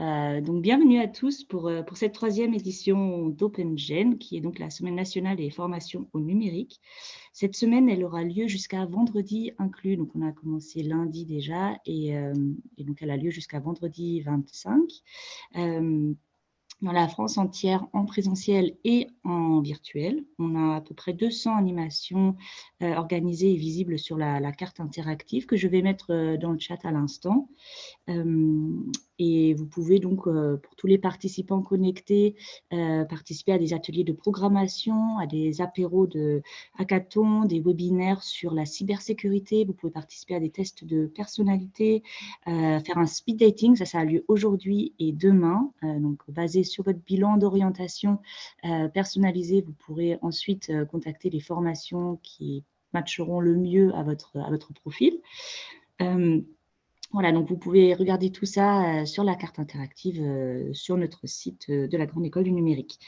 Euh, donc, bienvenue à tous pour, euh, cette troisième édition d'OpenGen, qui est donc la Semaine nationale des formations au numérique. Cette semaine, elle aura lieu jusqu'à vendredi inclus. Donc, on a commencé lundi déjà et, euh, donc elle a lieu jusqu'à vendredi 25 dans la France entière en présentiel et en virtuel. On a à peu près 200 animations organisées et visibles sur la, carte interactive que je vais mettre dans le chat à l'instant. Et vous pouvez donc, pour tous les participants connectés, participer à des ateliers de programmation, à des apéros de hackathon, des webinaires sur la cybersécurité. Vous pouvez participer à des tests de personnalité, faire un speed dating, ça, ça a lieu aujourd'hui et demain, donc basé sur votre bilan d'orientation personnalisé. Vous pourrez ensuite contacter les formations qui matcheront le mieux à votre, à votre profil. Voilà, donc vous pouvez regarder tout ça euh, sur la carte interactive euh, sur notre site euh, de la Grande École du Numérique.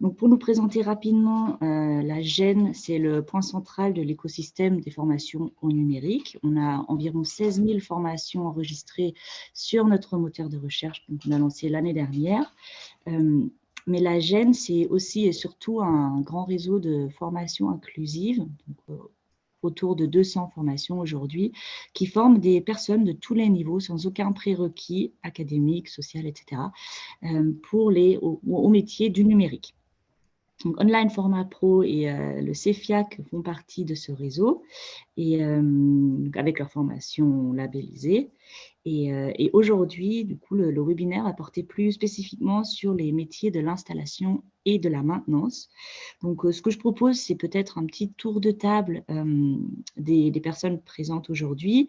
Donc pour nous présenter rapidement, la GEN, c'est le point central de l'écosystème des formations au numérique. On a environ 16 000 formations enregistrées sur notre moteur de recherche qu'on a lancé l'année dernière. Mais la GEN, c'est aussi et surtout un grand réseau de formations inclusives, autour de 200 formations aujourd'hui, qui forment des personnes de tous les niveaux, sans aucun prérequis académique, social, etc., euh, pour les, au, métier du numérique. Donc, Online Format Pro et euh, le CEFIAC font partie de ce réseau, et, euh, avec leur formation labellisée. Euh, et, aujourd'hui, du coup, le, webinaire a porté plus spécifiquement sur les métiers de l'installation et de la maintenance. Donc, euh, ce que je propose, c'est peut-être un petit tour de table euh, des, personnes présentes aujourd'hui.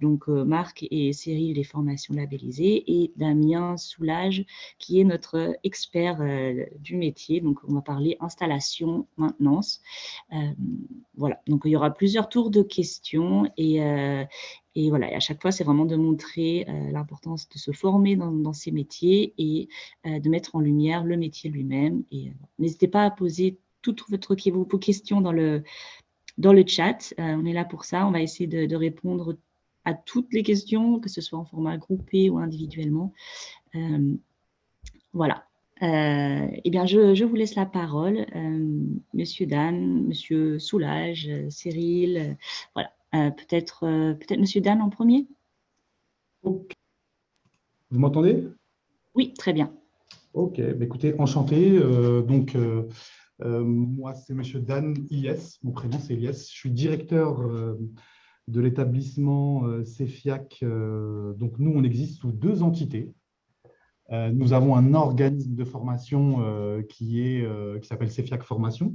donc, Marc et Cyril, les formations labellisées, et Damien Soulage, qui est notre expert du métier. Donc, on va parler installation, maintenance. voilà, donc il y aura plusieurs tours de questions et, et voilà, à chaque fois, c'est vraiment de montrer euh, l'importance de se former dans, ces métiers et euh, de mettre en lumière le métier lui-même. Et euh, n'hésitez pas à poser toutes vos questions dans le, dans le chat. on est là pour ça. On va essayer de, répondre à toutes les questions, que ce soit en format groupé ou individuellement. voilà. eh bien, je, vous laisse la parole. Monsieur Dan, Monsieur Soulage, Cyril, voilà. Euh, peut-être euh, peut-être Monsieur Dan en premier Vous m'entendez? Oui, très bien. Ok, bah, écoutez, enchanté. Euh, donc, moi, c'est Monsieur Dan Ies, mon prénom c'est Ies. Je suis directeur de l'établissement CEFIAC. donc, nous, on existe sous deux entités. nous avons un organisme de formation qui s'appelle CEFIAC Formation,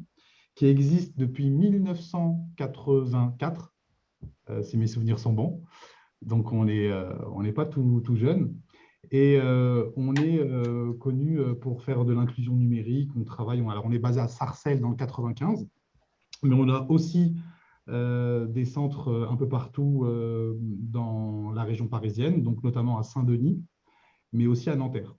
qui existe depuis 1984 euh, si mes souvenirs sont bons. Donc, on n'est euh, pas tout, tout, jeune. Et euh, on est connu pour faire de l'inclusion numérique. On travaille, alors on est basé à Sarcelles dans le 95, mais on a aussi des centres un peu partout dans la région parisienne, donc notamment à Saint-Denis, mais aussi à Nanterre.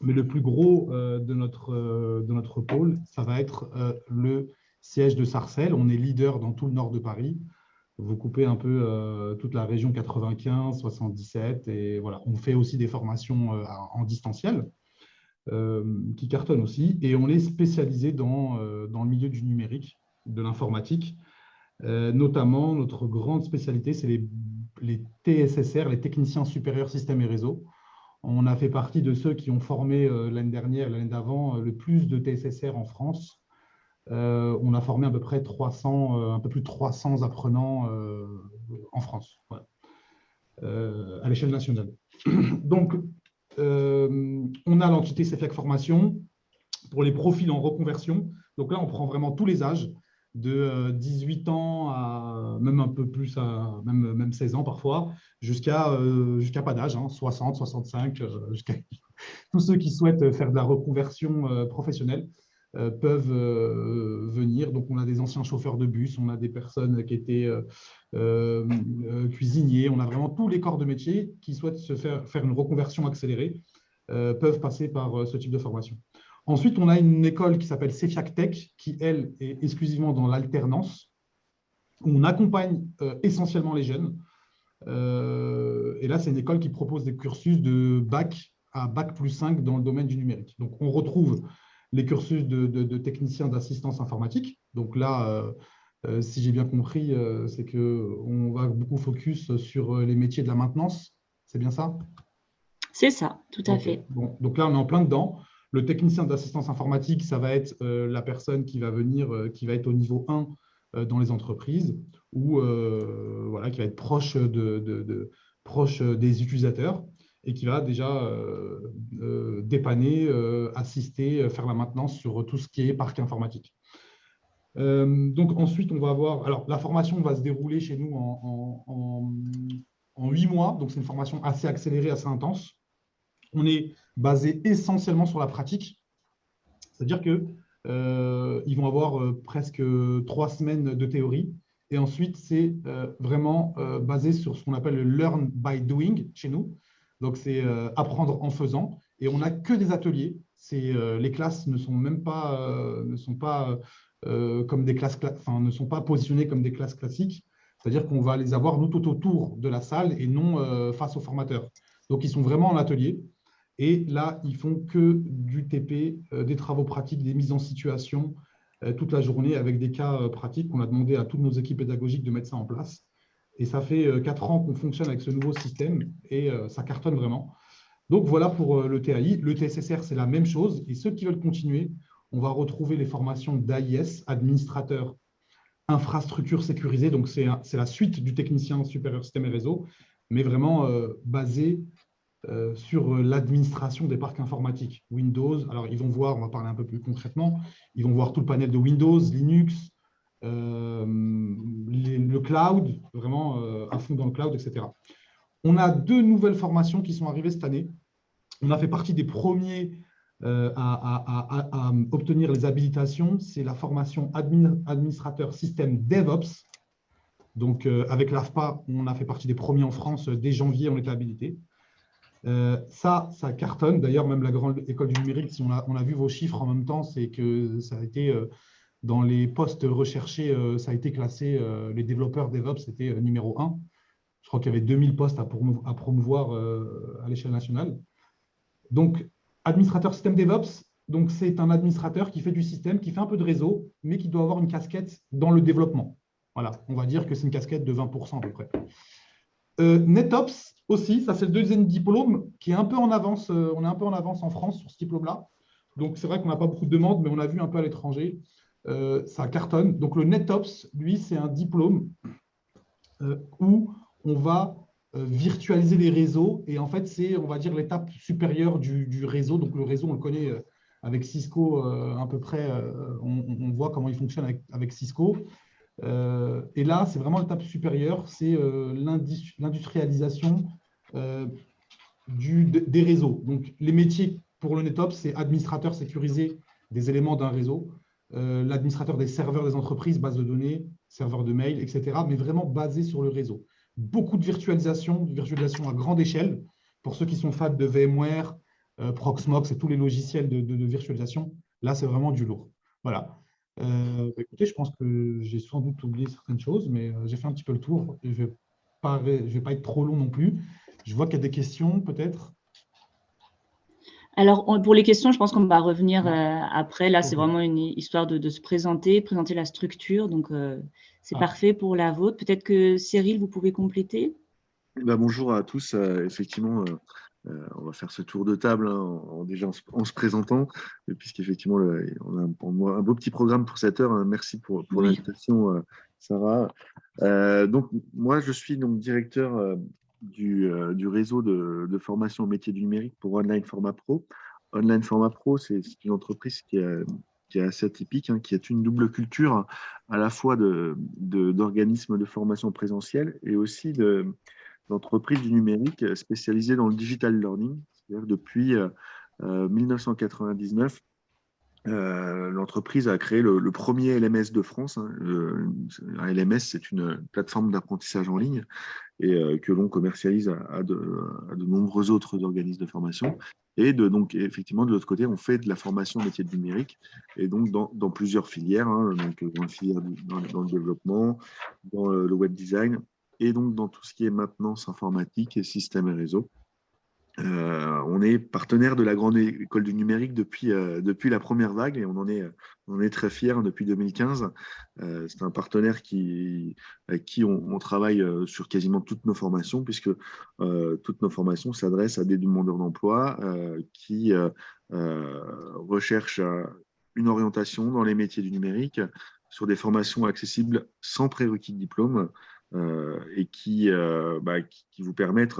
Mais le plus gros de, notre, de notre pôle, ça va être le siège de Sarcelles. On est leader dans tout le nord de Paris vous coupez un peu euh, toute la région 95, 77, et on fait aussi des formations euh, en distanciel euh, qui cartonnent aussi, et on est spécialisé dans, le milieu du numérique, de l'informatique. notamment, notre grande spécialité, c'est les, les, TSSR, les techniciens supérieurs systèmes et réseaux. On a fait partie de ceux qui ont formé l'année dernière, l'année d'avant, le plus de TSSR en France. Euh, on a formé à peu près 300, euh, un peu plus de 300 apprenants euh, en France, à l'échelle nationale. Donc, on a l'entité CFEC Formation pour les profils en reconversion. Donc là, on prend vraiment tous les âges, de 18 ans à même un peu plus, même, même 16 ans parfois, jusqu'à jusqu'à pas d'âge, 60, 65, jusqu'à tous ceux qui souhaitent faire de la reconversion professionnelle. Euh, peuvent euh, venir. Donc, on a des anciens chauffeurs de bus, on a des personnes qui étaient euh, cuisiniers, on a vraiment tous les corps de métier qui souhaitent se faire, faire une reconversion accélérée, peuvent passer par ce type de formation. Ensuite, on a une école qui s'appelle CEFIAC Tech, qui, elle, est exclusivement dans l'alternance. On accompagne essentiellement les jeunes. et là, c'est une école qui propose des cursus de bac à bac plus 5 dans le domaine du numérique. Donc, on retrouve les cursus de, de, techniciens d'assistance informatique. Donc là, si j'ai bien compris, c'est qu'on va beaucoup focus sur les métiers de la maintenance. C'est bien ça? C'est ça, tout à fait. Bon, donc là, on est en plein dedans. Le technicien d'assistance informatique, ça va être euh, la personne qui va venir, euh, qui va être au niveau 1 euh, dans les entreprises ou voilà, qui va être proche, de, proche des utilisateurs et qui va déjà dépanner, assister, faire la maintenance sur tout ce qui est parc informatique. donc ensuite, on va avoir… Alors, la formation va se dérouler chez nous en, huit mois. Donc, c'est une formation assez accélérée, assez intense. On est basé essentiellement sur la pratique. C'est-à-dire qu'ils euh, vont avoir euh, presque trois semaines de théorie. Et ensuite, c'est euh, vraiment basé sur ce qu'on appelle le learn by doing chez nous. Donc, c'est apprendre en faisant. Et on n'a que des ateliers. les classes ne sont même pas, ne sont pas comme des classes, enfin, ne sont pas positionnées comme des classes classiques. C'est-à-dire qu'on va les avoir nous tout autour de la salle et non face aux formateurs. Donc, ils sont vraiment en atelier. Et là, ils font que du TP, euh, des travaux pratiques, des mises en situation euh, toute la journée avec des cas euh, pratiques qu'on a demandé à toutes nos équipes pédagogiques de mettre ça en place. Et ça fait quatre ans qu'on fonctionne avec ce nouveau système et ça cartonne vraiment. Donc voilà pour le TAI. Le TSSR, c'est la même chose. Et ceux qui veulent continuer, on va retrouver les formations d'AIS, administrateur infrastructure sécurisée. Donc c'est la suite du technicien supérieur système et réseau, mais vraiment basé euh, sur euh, l'administration des parcs informatiques. Windows, alors ils vont voir, on va parler un peu plus concrètement, ils vont voir tout le panel de Windows, Linux, euh, le cloud, vraiment à fond dans le cloud, etc. On a deux nouvelles formations qui sont arrivées cette année. On a fait partie des premiers à, obtenir les habilitations. C'est la formation administrateur système DevOps. Donc, avec l'AFPA, on a fait partie des premiers en France. Dès janvier, on était habilité. Euh, ça, ça cartonne. D'ailleurs, même la grande école du numérique, si on a, vu vos chiffres en même temps, c'est que ça a été euh, dans les postes recherchés, euh, ça a été classé, les développeurs DevOps, c'était numéro 1. Je crois qu'il y avait 2000 postes à, promouvoir à l'échelle nationale. Donc, administrateur système DevOps, donc c'est un administrateur qui fait du système, qui fait un peu de réseau, mais qui doit avoir une casquette dans le développement. Voilà, on va dire que c'est une casquette de 20% à peu près. NetOps, aussi, ça c'est le deuxième diplôme qui est un peu en avance. Euh, on est un peu en avance en France sur ce diplôme-là. Donc, c'est vrai qu'on n'a pas beaucoup de demandes, mais on a vu un peu à l'étranger. Euh, ça cartonne. Donc, le NetOps, lui, c'est un diplôme euh, où on va virtualiser les réseaux. Et en fait, c'est, on va dire, l'étape supérieure du, réseau. Donc, le réseau, on le connaît avec Cisco à peu près. On, voit comment il fonctionne avec, Cisco. Euh, et là, c'est vraiment l'étape supérieure, c'est euh, l'industrialisation euh, des réseaux. Donc, les métiers pour le NetOps, c'est administrateur sécurisé des éléments d'un réseau, l'administrateur des serveurs des entreprises, base de données, serveurs de mail, etc., mais vraiment basé sur le réseau. Beaucoup de virtualisation, de virtualisation à grande échelle. Pour ceux qui sont fans de VMware, Proxmox et tous les logiciels de, virtualisation, là, c'est vraiment du lourd. Voilà. Euh, bah, écoutez, je pense que j'ai sans doute oublié certaines choses, mais euh, j'ai fait un petit peu le tour. Je ne vais pas être trop long non plus. Je vois qu'il y a des questions, peut-être. Alors, pour les questions, je pense qu'on va revenir euh, après. Là, c'est vraiment une histoire de, se présenter, présenter la structure. Donc, c'est ah. parfait pour la vôtre. Peut-être que Cyril, vous pouvez compléter bah, Bonjour à tous. effectivement, euh, on va faire ce tour de table hein, en, déjà en, se présentant, puisqu'effectivement, on a un, beau petit programme pour cette heure. Hein. Merci pour, l'invitation, euh, Sarah. Euh, donc, moi, je suis donc directeur du, réseau de, formation au métier du numérique pour Online Format Pro. Online Format Pro, c'est une entreprise qui est, assez atypique, hein, qui a une double culture à la fois d'organismes de, de, formation présentielle et aussi de, d'entreprises du numérique euh, spécialisées dans le digital learning. C'est-à-dire depuis 1999, euh, euh, l'entreprise a créé le, premier LMS de France. Hein. un LMS, c'est une plateforme d'apprentissage en ligne et que l'on commercialise à, de, nombreux autres organismes de formation. Et donc, effectivement, de l'autre côté, on fait de la formation métier de numérique, et donc dans, plusieurs filières, hein, donc dans, dans, le développement, dans le web design, et donc dans tout ce qui est maintenance informatique et système et réseau. Euh, on est partenaire de la Grande École du Numérique depuis, euh, depuis la première vague et on en est, on est très fiers depuis 2015. Euh, c'est un partenaire qui, avec qui on, travaille sur quasiment toutes nos formations puisque toutes nos formations s'adressent à des demandeurs d'emploi qui recherchent une orientation dans les métiers du numérique sur des formations accessibles sans prérequis de diplôme et qui, bah, qui, vous permettent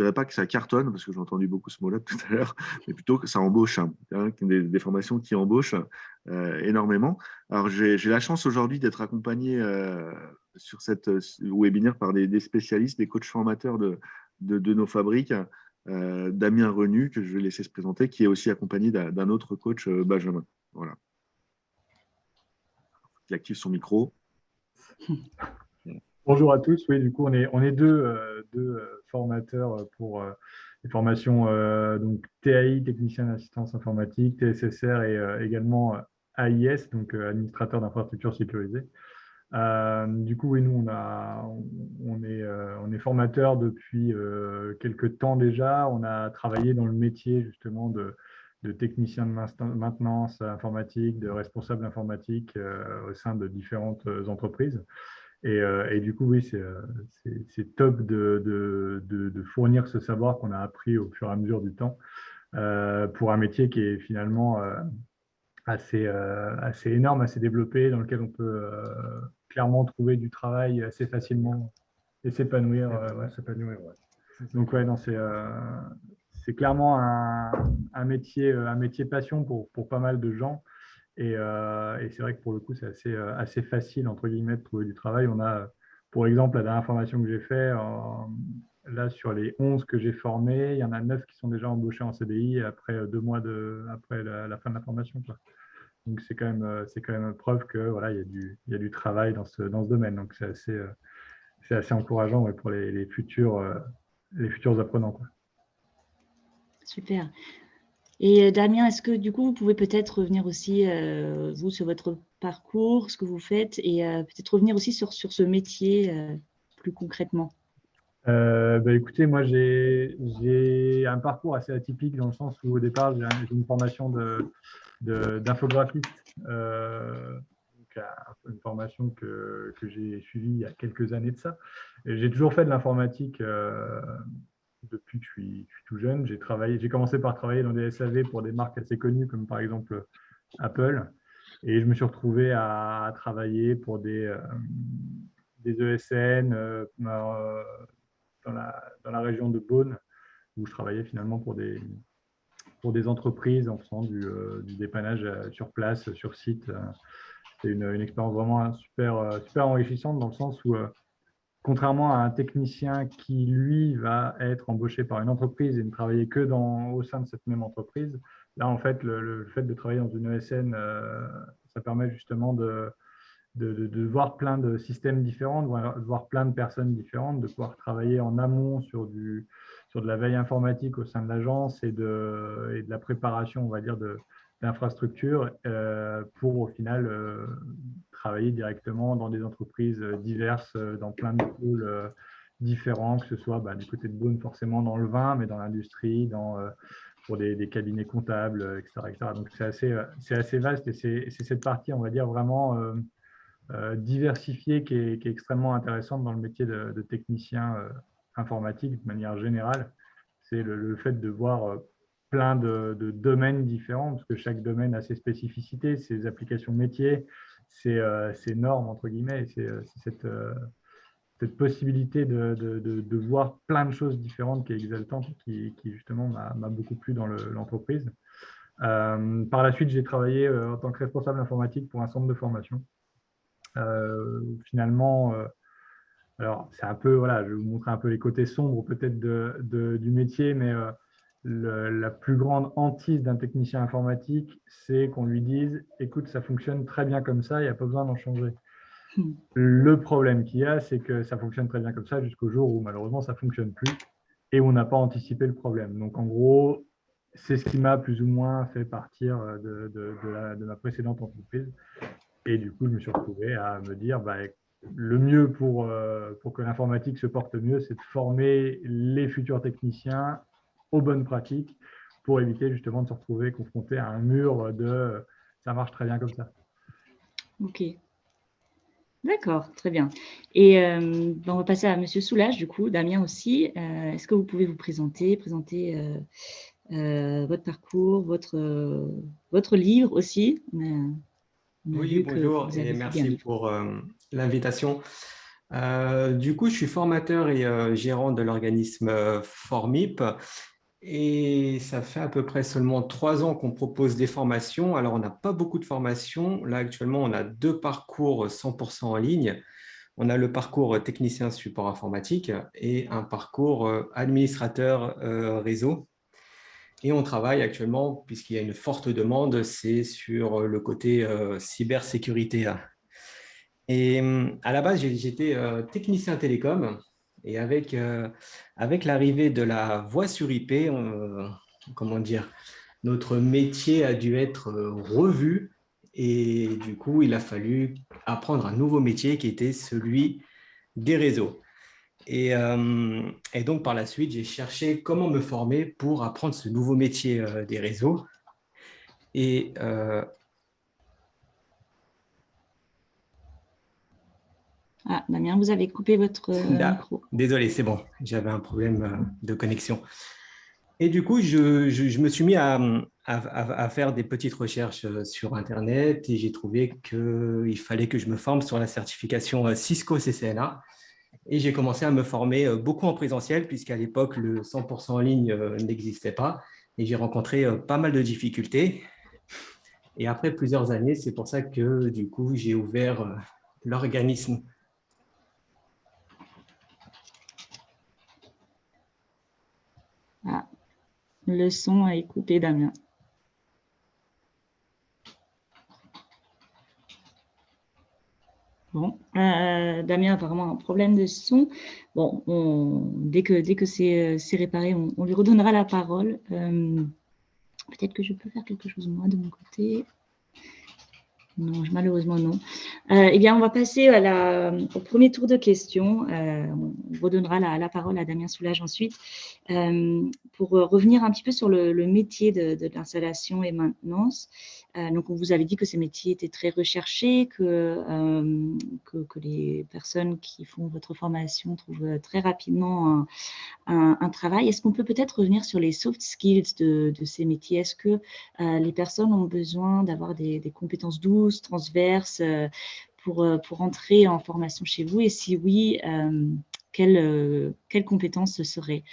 je dirais pas que ça cartonne, parce que j'ai entendu beaucoup ce mot-là tout à l'heure, mais plutôt que ça embauche, hein des, formations qui embauchent euh, énormément. Alors, j'ai la chance aujourd'hui d'être accompagné euh, sur cette euh, webinaire par des, spécialistes, des coachs formateurs de, de, nos fabriques, Damien Renu, que je vais laisser se présenter, qui est aussi accompagné d'un autre coach, Benjamin. Voilà. Il active son micro. Bonjour à tous. Oui, du coup, on est, on est deux, euh, deux euh, formateurs pour euh, les formations donc TAI, technicien d'assistance informatique, TSSR et également AIS, donc administrateur d'infrastructures sécurisées. du coup, oui, nous, on, est, on est formateur depuis quelques temps déjà. On a travaillé dans le métier justement de technicien de maintenance informatique, de responsable informatique au sein de différentes entreprises. Euh, et, du coup, oui, c'est euh, top de, de, fournir ce savoir qu'on a appris au fur et à mesure du temps euh, pour un métier qui est finalement assez, assez énorme, assez développé, dans lequel on peut clairement trouver du travail assez facilement et s'épanouir. Donc, ouais, c'est clairement un, un, métier, un métier passion pour, pour, pas mal de gens. Euh, et, c'est vrai que pour le coup, c'est assez, euh, assez facile, entre guillemets, de trouver du travail. On a, pour exemple, la dernière formation que j'ai faite, là, sur les 11 que j'ai formés, il y en a 9 qui sont déjà embauchés en CDI après euh, deux mois de, après la, fin de la formation. Donc, c'est quand, même, quand même preuve que voilà, il, y a du, y a du travail dans ce, dans ce domaine. Donc, c'est assez, c'est assez encourageant pour les, les, futurs, les futurs apprenants. Quoi. Super. Et euh, Damien, est-ce que du coup, vous pouvez peut-être revenir aussi, euh, vous, sur votre parcours, ce que vous faites, et euh, peut-être revenir aussi sur, sur ce métier plus concrètement? Bah, Écoutez, moi, j'ai un parcours assez atypique dans le sens où au départ, j'ai une formation d'infographiste, de, une formation que, que j'ai suivie il y a quelques années de ça. J'ai toujours fait de l'informatique depuis que je suis, tout jeune. J'ai travaillé, j'ai commencé par travailler dans des SAV pour des marques assez connues comme par exemple Apple. Et je me suis retrouvé à, travailler pour des, euh, ESN euh, euh, dans, la, région de Beaune, où je travaillais finalement pour des, entreprises en faisant du, du dépannage sur place, sur site. C'était une, expérience vraiment super, super enrichissante dans le sens où contrairement à un technicien qui, lui, va être embauché par une entreprise et ne travailler que dans, au sein de cette même entreprise, là, en fait, le, fait de travailler dans une ESN, euh, ça permet justement de, de, voir plein de systèmes différents, de voir, plein de personnes différentes, de pouvoir travailler en amont sur, du, sur de la veille informatique au sein de l'agence et de, et de la préparation, on va dire, d'infrastructures euh, pour au final euh, travailler directement dans des entreprises diverses, euh, dans plein de pôles différents, que ce soit bah, du côté de Beaune forcément dans le vin, mais dans l'industrie, dans pour des, cabinets comptables, etc. Donc c'est assez, assez vaste et c'est cette partie, on va dire, vraiment diversifiée qui est, extrêmement intéressante dans le métier de, technicien informatique de manière générale. C'est le, fait de voir plein de, domaines différents, parce que chaque domaine a ses spécificités, ses applications métiers, ses, euh, normes, entre guillemets, c'est euh, cette, euh, cette, possibilité de, de, voir plein de choses différentes qui est exaltante, qui, qui justement m'a beaucoup plu dans l'entreprise. par la suite, j'ai travaillé en tant que responsable informatique pour un centre de formation. finalement, alors c'est un peu, voilà, je vais vous montrer un peu les côtés sombres peut-être du métier, mais la plus grande hantise d'un technicien informatique, c'est qu'on lui dise « écoute, ça fonctionne très bien comme ça, il n'y a pas besoin d'en changer hmm. Le problème qu'il y a, c'est que ça fonctionne très bien comme ça jusqu'au jour où malheureusement ça ne fonctionne plus et on n'a pas anticipé le problème. Donc en gros, c'est ce qui m'a plus ou moins fait partir de, ma précédente entreprise. Et du coup, je me suis retrouvé à me dire, bah, le mieux pour, pour que l'informatique se porte mieux, c'est de former les futurs techniciens aux bonnes pratiques pour éviter justement de se retrouver confronté à un mur de ça marche très bien comme ça. Ok. D'accord, très bien. Et ben, on va passer à Monsieur Soulage, du coup, Damien aussi. Est-ce que vous pouvez vous présenter, présenter votre parcours, votre, votre livre aussi? Oui, bonjour et merci pour l'invitation. du coup, je suis formateur et gérant de l'organisme Formip. Et ça fait à peu près seulement trois ans qu'on propose des formations. Alors, on n'a pas beaucoup de formations. Là, actuellement, on a deux parcours 100% en ligne. On a le parcours technicien support informatique et un parcours euh, administrateur euh, réseau. Et on travaille actuellement, puisqu'il y a une forte demande, c'est sur le côté euh, cybersécurité. Et à la base, j'étais technicien télécom et avec, euh, avec l'arrivée de la voix sur IP, comment dire, notre métier a dû être euh, revu et du coup, il a fallu apprendre un nouveau métier qui était celui des réseaux. Et, euh, donc, par la suite, j'ai cherché comment me former pour apprendre ce nouveau métier des réseaux. Et Ah, Damien, vous avez coupé votre euh, micro. Désolé, c'est bon, j'avais un problème euh, de connexion. Et du coup, je, me suis mis à, faire des petites recherches euh, sur Internet et j'ai trouvé qu'il fallait que je me forme sur la certification Cisco CCNA. Et j'ai commencé à me former beaucoup en présentiel puisqu'à l'époque, le 100% en ligne n'existait pas. Et j'ai rencontré pas mal de difficultés. Et après plusieurs années, c'est pour ça que du coup, j'ai ouvert l'organisme Ah, le son a écouté Damien. Bon, euh, Damien a apparemment un problème de son. Bon, dès que, dès que c'est euh, réparé, on, lui redonnera la parole. Euh, peut-être que je peux faire quelque chose moi de mon côté. Malheureusement non. Euh, eh bien, on va passer au premier tour de questions. Euh, on redonnera la, parole à Damien Soulage ensuite euh, pour revenir un petit peu sur le, métier de, l'installation et maintenance. donc, on vous avait dit que ces métiers étaient très recherchés, que, les personnes qui font votre formation trouvent très rapidement un, travail. Est-ce qu'on peut peut-être revenir sur les soft skills de, ces métiers? Est-ce que les personnes ont besoin d'avoir des compétences douces transverses euh, pour, euh, pour entrer en formation chez vous? Et si oui, euh, quelles, quelles compétences ce seraient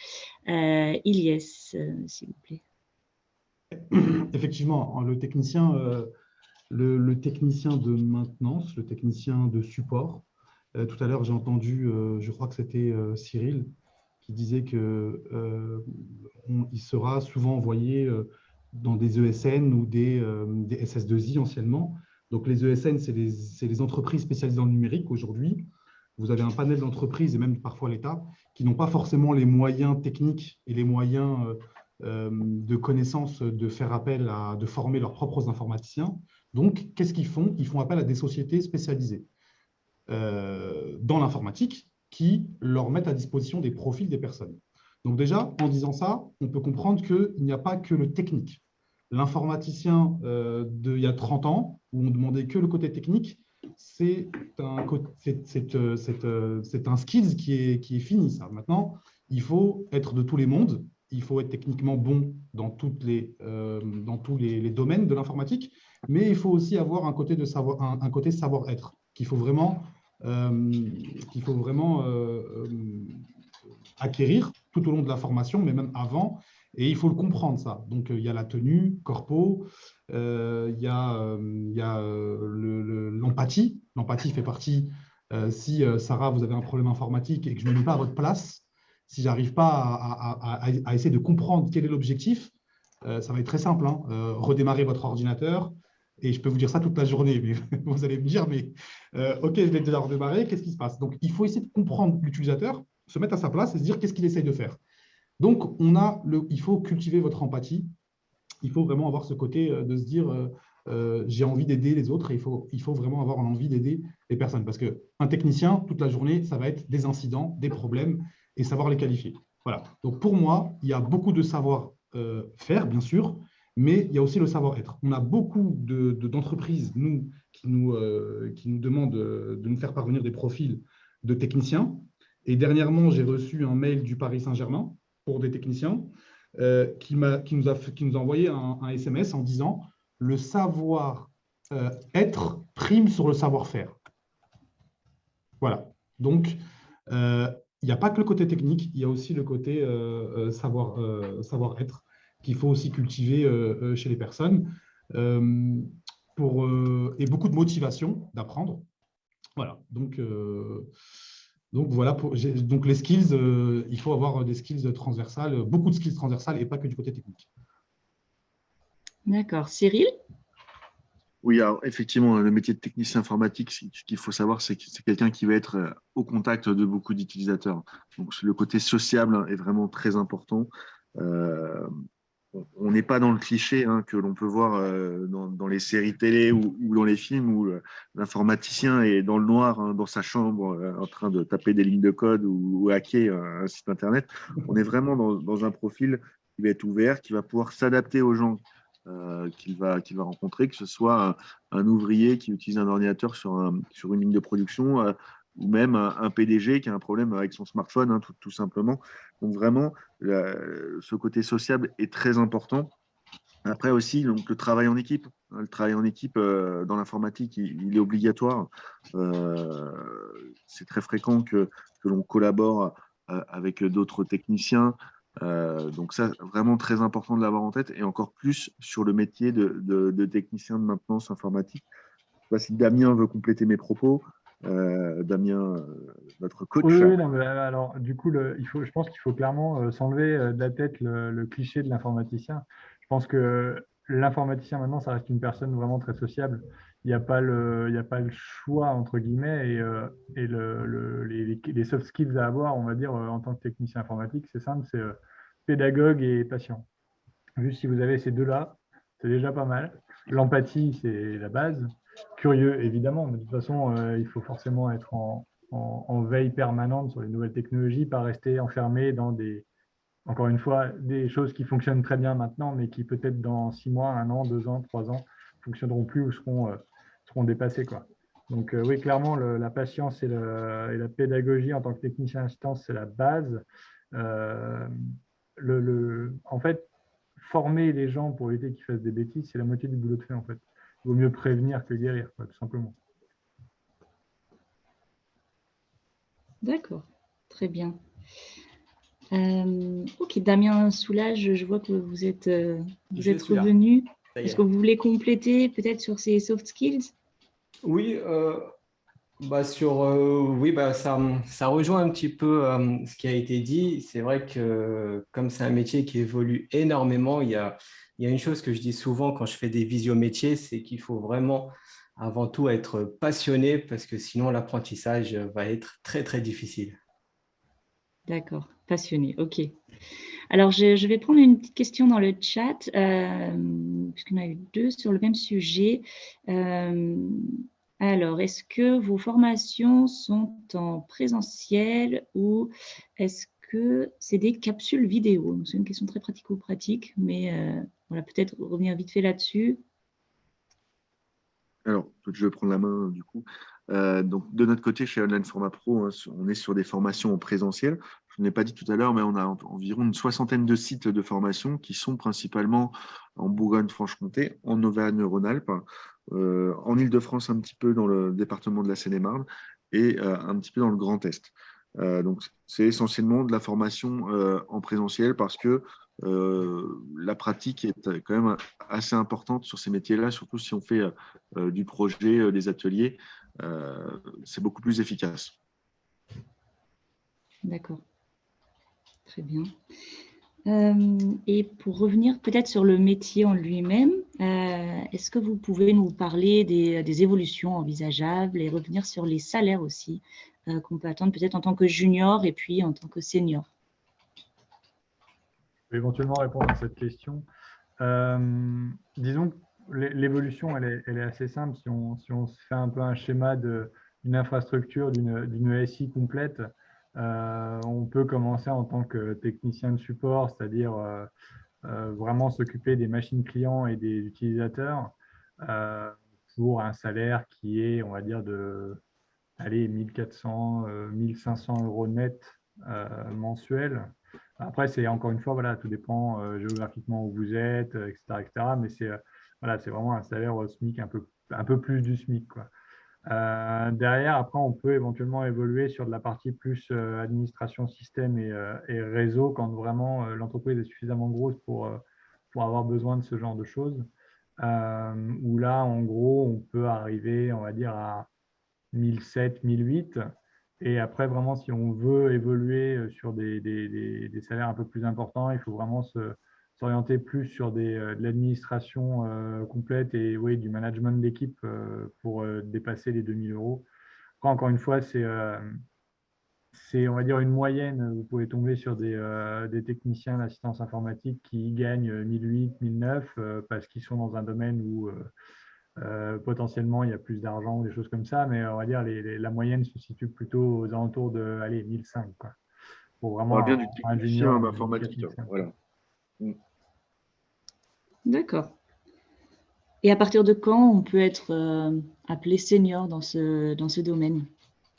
Ilyes, s'il vous plaît. Effectivement, le technicien, le, technicien de maintenance, le technicien de support. tout à l'heure, j'ai entendu, je crois que c'était Cyril, qui disait qu'il il sera souvent envoyé dans des ESN ou des, des SS2I anciennement, donc, les ESN, c'est les, entreprises spécialisées dans le numérique aujourd'hui. Vous avez un panel d'entreprises et même parfois l'État qui n'ont pas forcément les moyens techniques et les moyens euh, euh, de connaissance de faire appel à, de former leurs propres informaticiens. Donc, qu'est-ce qu'ils font? Ils font appel à des sociétés spécialisées euh, dans l'informatique qui leur mettent à disposition des profils des personnes. Donc déjà, en disant ça, on peut comprendre qu'il n'y a pas que le technique l'informaticien euh, d'il y a 30 ans, où on demandait que le côté technique, c'est un, euh, euh, un skills qui est, fini. Ça. Maintenant, il faut être de tous les mondes, il faut être techniquement bon dans, dans tous les, domaines de l'informatique, mais il faut aussi avoir un côté, savoir-être qu'il faut vraiment, acquérir tout au long de la formation, mais même avant, et il faut le comprendre, ça. Donc, euh, il y a la tenue, corpo, euh, il y a, euh, l'empathie. L'empathie fait partie, si Sarah, vous avez un problème informatique et que je ne me mets pas à votre place, si je n'arrive pas à, essayer de comprendre quel est l'objectif, ça va être très simple. Hein. redémarrer votre ordinateur, et je peux vous dire ça toute la journée, mais vous allez me dire, mais OK, je l'ai déjà redémarré, qu'est-ce qui se passe? Donc, il faut essayer de comprendre l'utilisateur, se mettre à sa place et se dire qu'est-ce qu'il essaye de faire. Donc, on a il faut cultiver votre empathie. Il faut vraiment avoir ce côté euh, de se dire, euh, j'ai envie d'aider les autres et il faut, vraiment avoir envie d'aider les personnes. Parce qu'un technicien, toute la journée, ça va être des incidents, des problèmes et savoir les qualifier. Voilà. Donc pour moi, il y a beaucoup de savoir-faire, bien sûr, mais il y a aussi le savoir-être. On a beaucoup d'entreprises, de, nous, qui nous, qui nous demandent de nous faire parvenir des profils de techniciens. Et dernièrement, j'ai reçu un mail du Paris Saint-Germain pour des techniciens euh, qui, nous a, envoyé un, SMS en disant « le savoir-être euh, prime sur le savoir-faire ». Voilà. Donc, euh, il n'y a pas que le côté technique, il y a aussi le côté savoir-être savoir qu'il faut aussi cultiver chez les personnes et beaucoup de motivation d'apprendre. Voilà, donc donc voilà, pour, donc les skills, euh, il faut avoir des skills transversales, beaucoup de skills transversales et pas que du côté technique. D'accord. Cyril? Oui, alors effectivement, le métier de technicien informatique, ce qu'il faut savoir, c'est que c'est quelqu'un qui va être euh, au contact de beaucoup d'utilisateurs. Donc le côté sociable est vraiment très important. Euh, on n'est pas dans le cliché hein, que l'on peut voir euh, dans, les séries télé ou, dans les films où euh, l'informaticien est dans le noir, hein, dans sa chambre, euh, en train de taper des lignes de code ou, hacker un site internet. On est vraiment dans, un profil qui va être ouvert, qui va pouvoir s'adapter aux gens qu'il va, rencontrer, que ce soit un, ouvrier qui utilise un ordinateur sur une ligne de production, ou même un, PDG qui a un problème avec son smartphone, hein, tout, simplement. Donc vraiment, ce côté sociable est très important. Après aussi, donc, le travail en équipe. Hein, le travail en équipe euh, dans l'informatique, il, est obligatoire. Euh, c'est très fréquent que, l'on collabore euh, avec d'autres techniciens. donc ça, vraiment très important de l'avoir en tête, et encore plus sur le métier de technicien de maintenance informatique. Je ne sais pas si Damien veut compléter mes propos. Euh, Damien, euh, notre coach. Oui, euh, alors du coup, il faut, je pense qu'il faut clairement s'enlever de la tête le, cliché de l'informaticien. Je pense que l'informaticien maintenant, ça reste une personne vraiment très sociable. Il n'y a, pas le, a pas le choix, entre guillemets, et, et le, les, les, soft skills à avoir, on va dire, en tant que technicien informatique, c'est simple, c'est pédagogue et patient. Juste si vous avez ces deux-là, c'est déjà pas mal. L'empathie, c'est la base curieux, évidemment, mais de toute façon, euh, il faut forcément être en, veille permanente sur les nouvelles technologies, pas rester enfermé dans des, encore une fois, des choses qui fonctionnent très bien maintenant, mais qui peut-être dans six mois, un an, deux ans, trois ans, fonctionneront plus ou seront, euh, dépassées. Quoi. Donc euh, oui, clairement, la patience et, la pédagogie en tant que technicien assistance, c'est la base. le, en fait, former les gens pour éviter qu'ils fassent des bêtises, c'est la moitié du boulot de fait en fait vaut mieux prévenir que guérir, tout simplement. D'accord, très bien. Euh, ok, Damien Soulage, je vois que vous êtes, euh, vous êtes revenu. Est-ce que vous voulez compléter peut-être sur ces soft skills? Oui, euh, bah sur, oui bah ça, ça rejoint un petit peu ce qui a été dit. C'est vrai que comme c'est un métier qui évolue énormément, il y a, il y a une chose que je dis souvent quand je fais des visio-métiers, c'est qu'il faut vraiment avant tout être passionné parce que sinon l'apprentissage va être très, très difficile. D'accord, passionné, ok. Alors, je, vais prendre une petite question dans le chat, euh, puisqu'on a eu deux sur le même sujet. Euh, alors, est-ce que vos formations sont en présentiel ou est-ce que c'est des capsules vidéo C'est une question très pratico-pratique, mais euh, voilà, peut-être revenir vite fait là-dessus. Alors, je vais prendre la main du coup. Euh, donc, de notre côté, chez Online Format Pro, hein, on est sur des formations en présentiel. Je ne l'ai pas dit tout à l'heure, mais on a environ une soixantaine de sites de formation qui sont principalement en Bourgogne-Franche-Comté, en Auvergne-Rhône-Alpes, euh, en Ile-de-France un petit peu dans le département de la Seine-et-Marne et euh, un petit peu dans le Grand Est. donc, c'est essentiellement de la formation en présentiel parce que euh, la pratique est quand même assez importante sur ces métiers-là, surtout si on fait euh, du projet, euh, des ateliers. c'est beaucoup plus efficace. D'accord. Très bien. et pour revenir peut-être sur le métier en lui-même, est-ce que vous pouvez nous parler des, des, évolutions envisageables et revenir sur les salaires aussi qu'on peut attendre peut-être en tant que junior et puis en tant que senior éventuellement répondre à cette question. Euh, disons, l'évolution, elle est, assez simple. Si on, si on fait un peu un schéma d'une infrastructure, d'une SI complète, euh, on peut commencer en tant que technicien de support, c'est-à-dire euh, euh, vraiment s'occuper des machines clients et des utilisateurs pour un salaire qui est, on va dire, de allez, 1400, 1500 euros net mensuels. Après, c'est encore une fois, voilà, tout dépend géographiquement où vous êtes, etc. etc. mais c'est voilà, vraiment un salaire au SMIC un peu, un peu plus du SMIC. Quoi. Euh, derrière, après, on peut éventuellement évoluer sur de la partie plus euh, administration système euh, et, réseau quand vraiment l'entreprise est suffisamment grosse pour, pour avoir besoin de ce genre de choses. où là, en gros, on peut arriver, on va dire, à 1007, 1008. Et après, vraiment, si on veut évoluer sur des, des, salaires un peu plus importants, il faut vraiment s'orienter plus sur euh, de l'administration euh, complète et oui, du management d'équipe euh, pour dépasser les 2000 euros. encore une fois, c'est, on va dire, une moyenne. Vous pouvez tomber sur des techniciens d'assistance informatique qui gagnent 1008, 1009 parce qu'ils sont dans un domaine où potentiellement il y a plus d'argent ou des choses comme ça, mais on va dire les, la moyenne se situe plutôt aux alentours de allez, 1005. Quoi, pour vraiment on bien du technicien informatique. Voilà. Mm. D'accord. Et à partir de quand on peut être euh, appelé senior dans ce, dans ce domaine?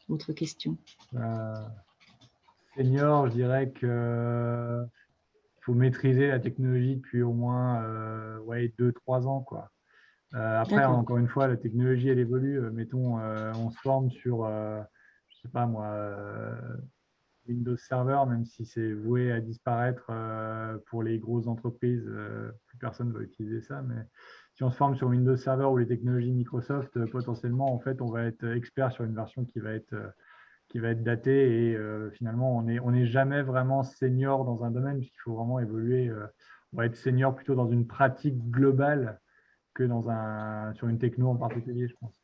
Autre question. Euh, senior, je dirais que faut maîtriser la technologie depuis au moins euh, ouais, 2-3 ans. Quoi. Après, encore une fois, la technologie, elle évolue. mettons, on se forme sur, je sais pas moi, Windows Server, même si c'est voué à disparaître euh, pour les grosses entreprises, euh, plus personne ne va utiliser ça. Mais si on se forme sur Windows Server ou les technologies Microsoft, euh, potentiellement, en fait, on va être expert sur une version qui va être, qui va être datée et finalement, on n'est on est jamais vraiment senior dans un domaine puisqu'il faut vraiment évoluer. on va être senior plutôt dans une pratique globale que dans un, sur une techno en particulier, je pense.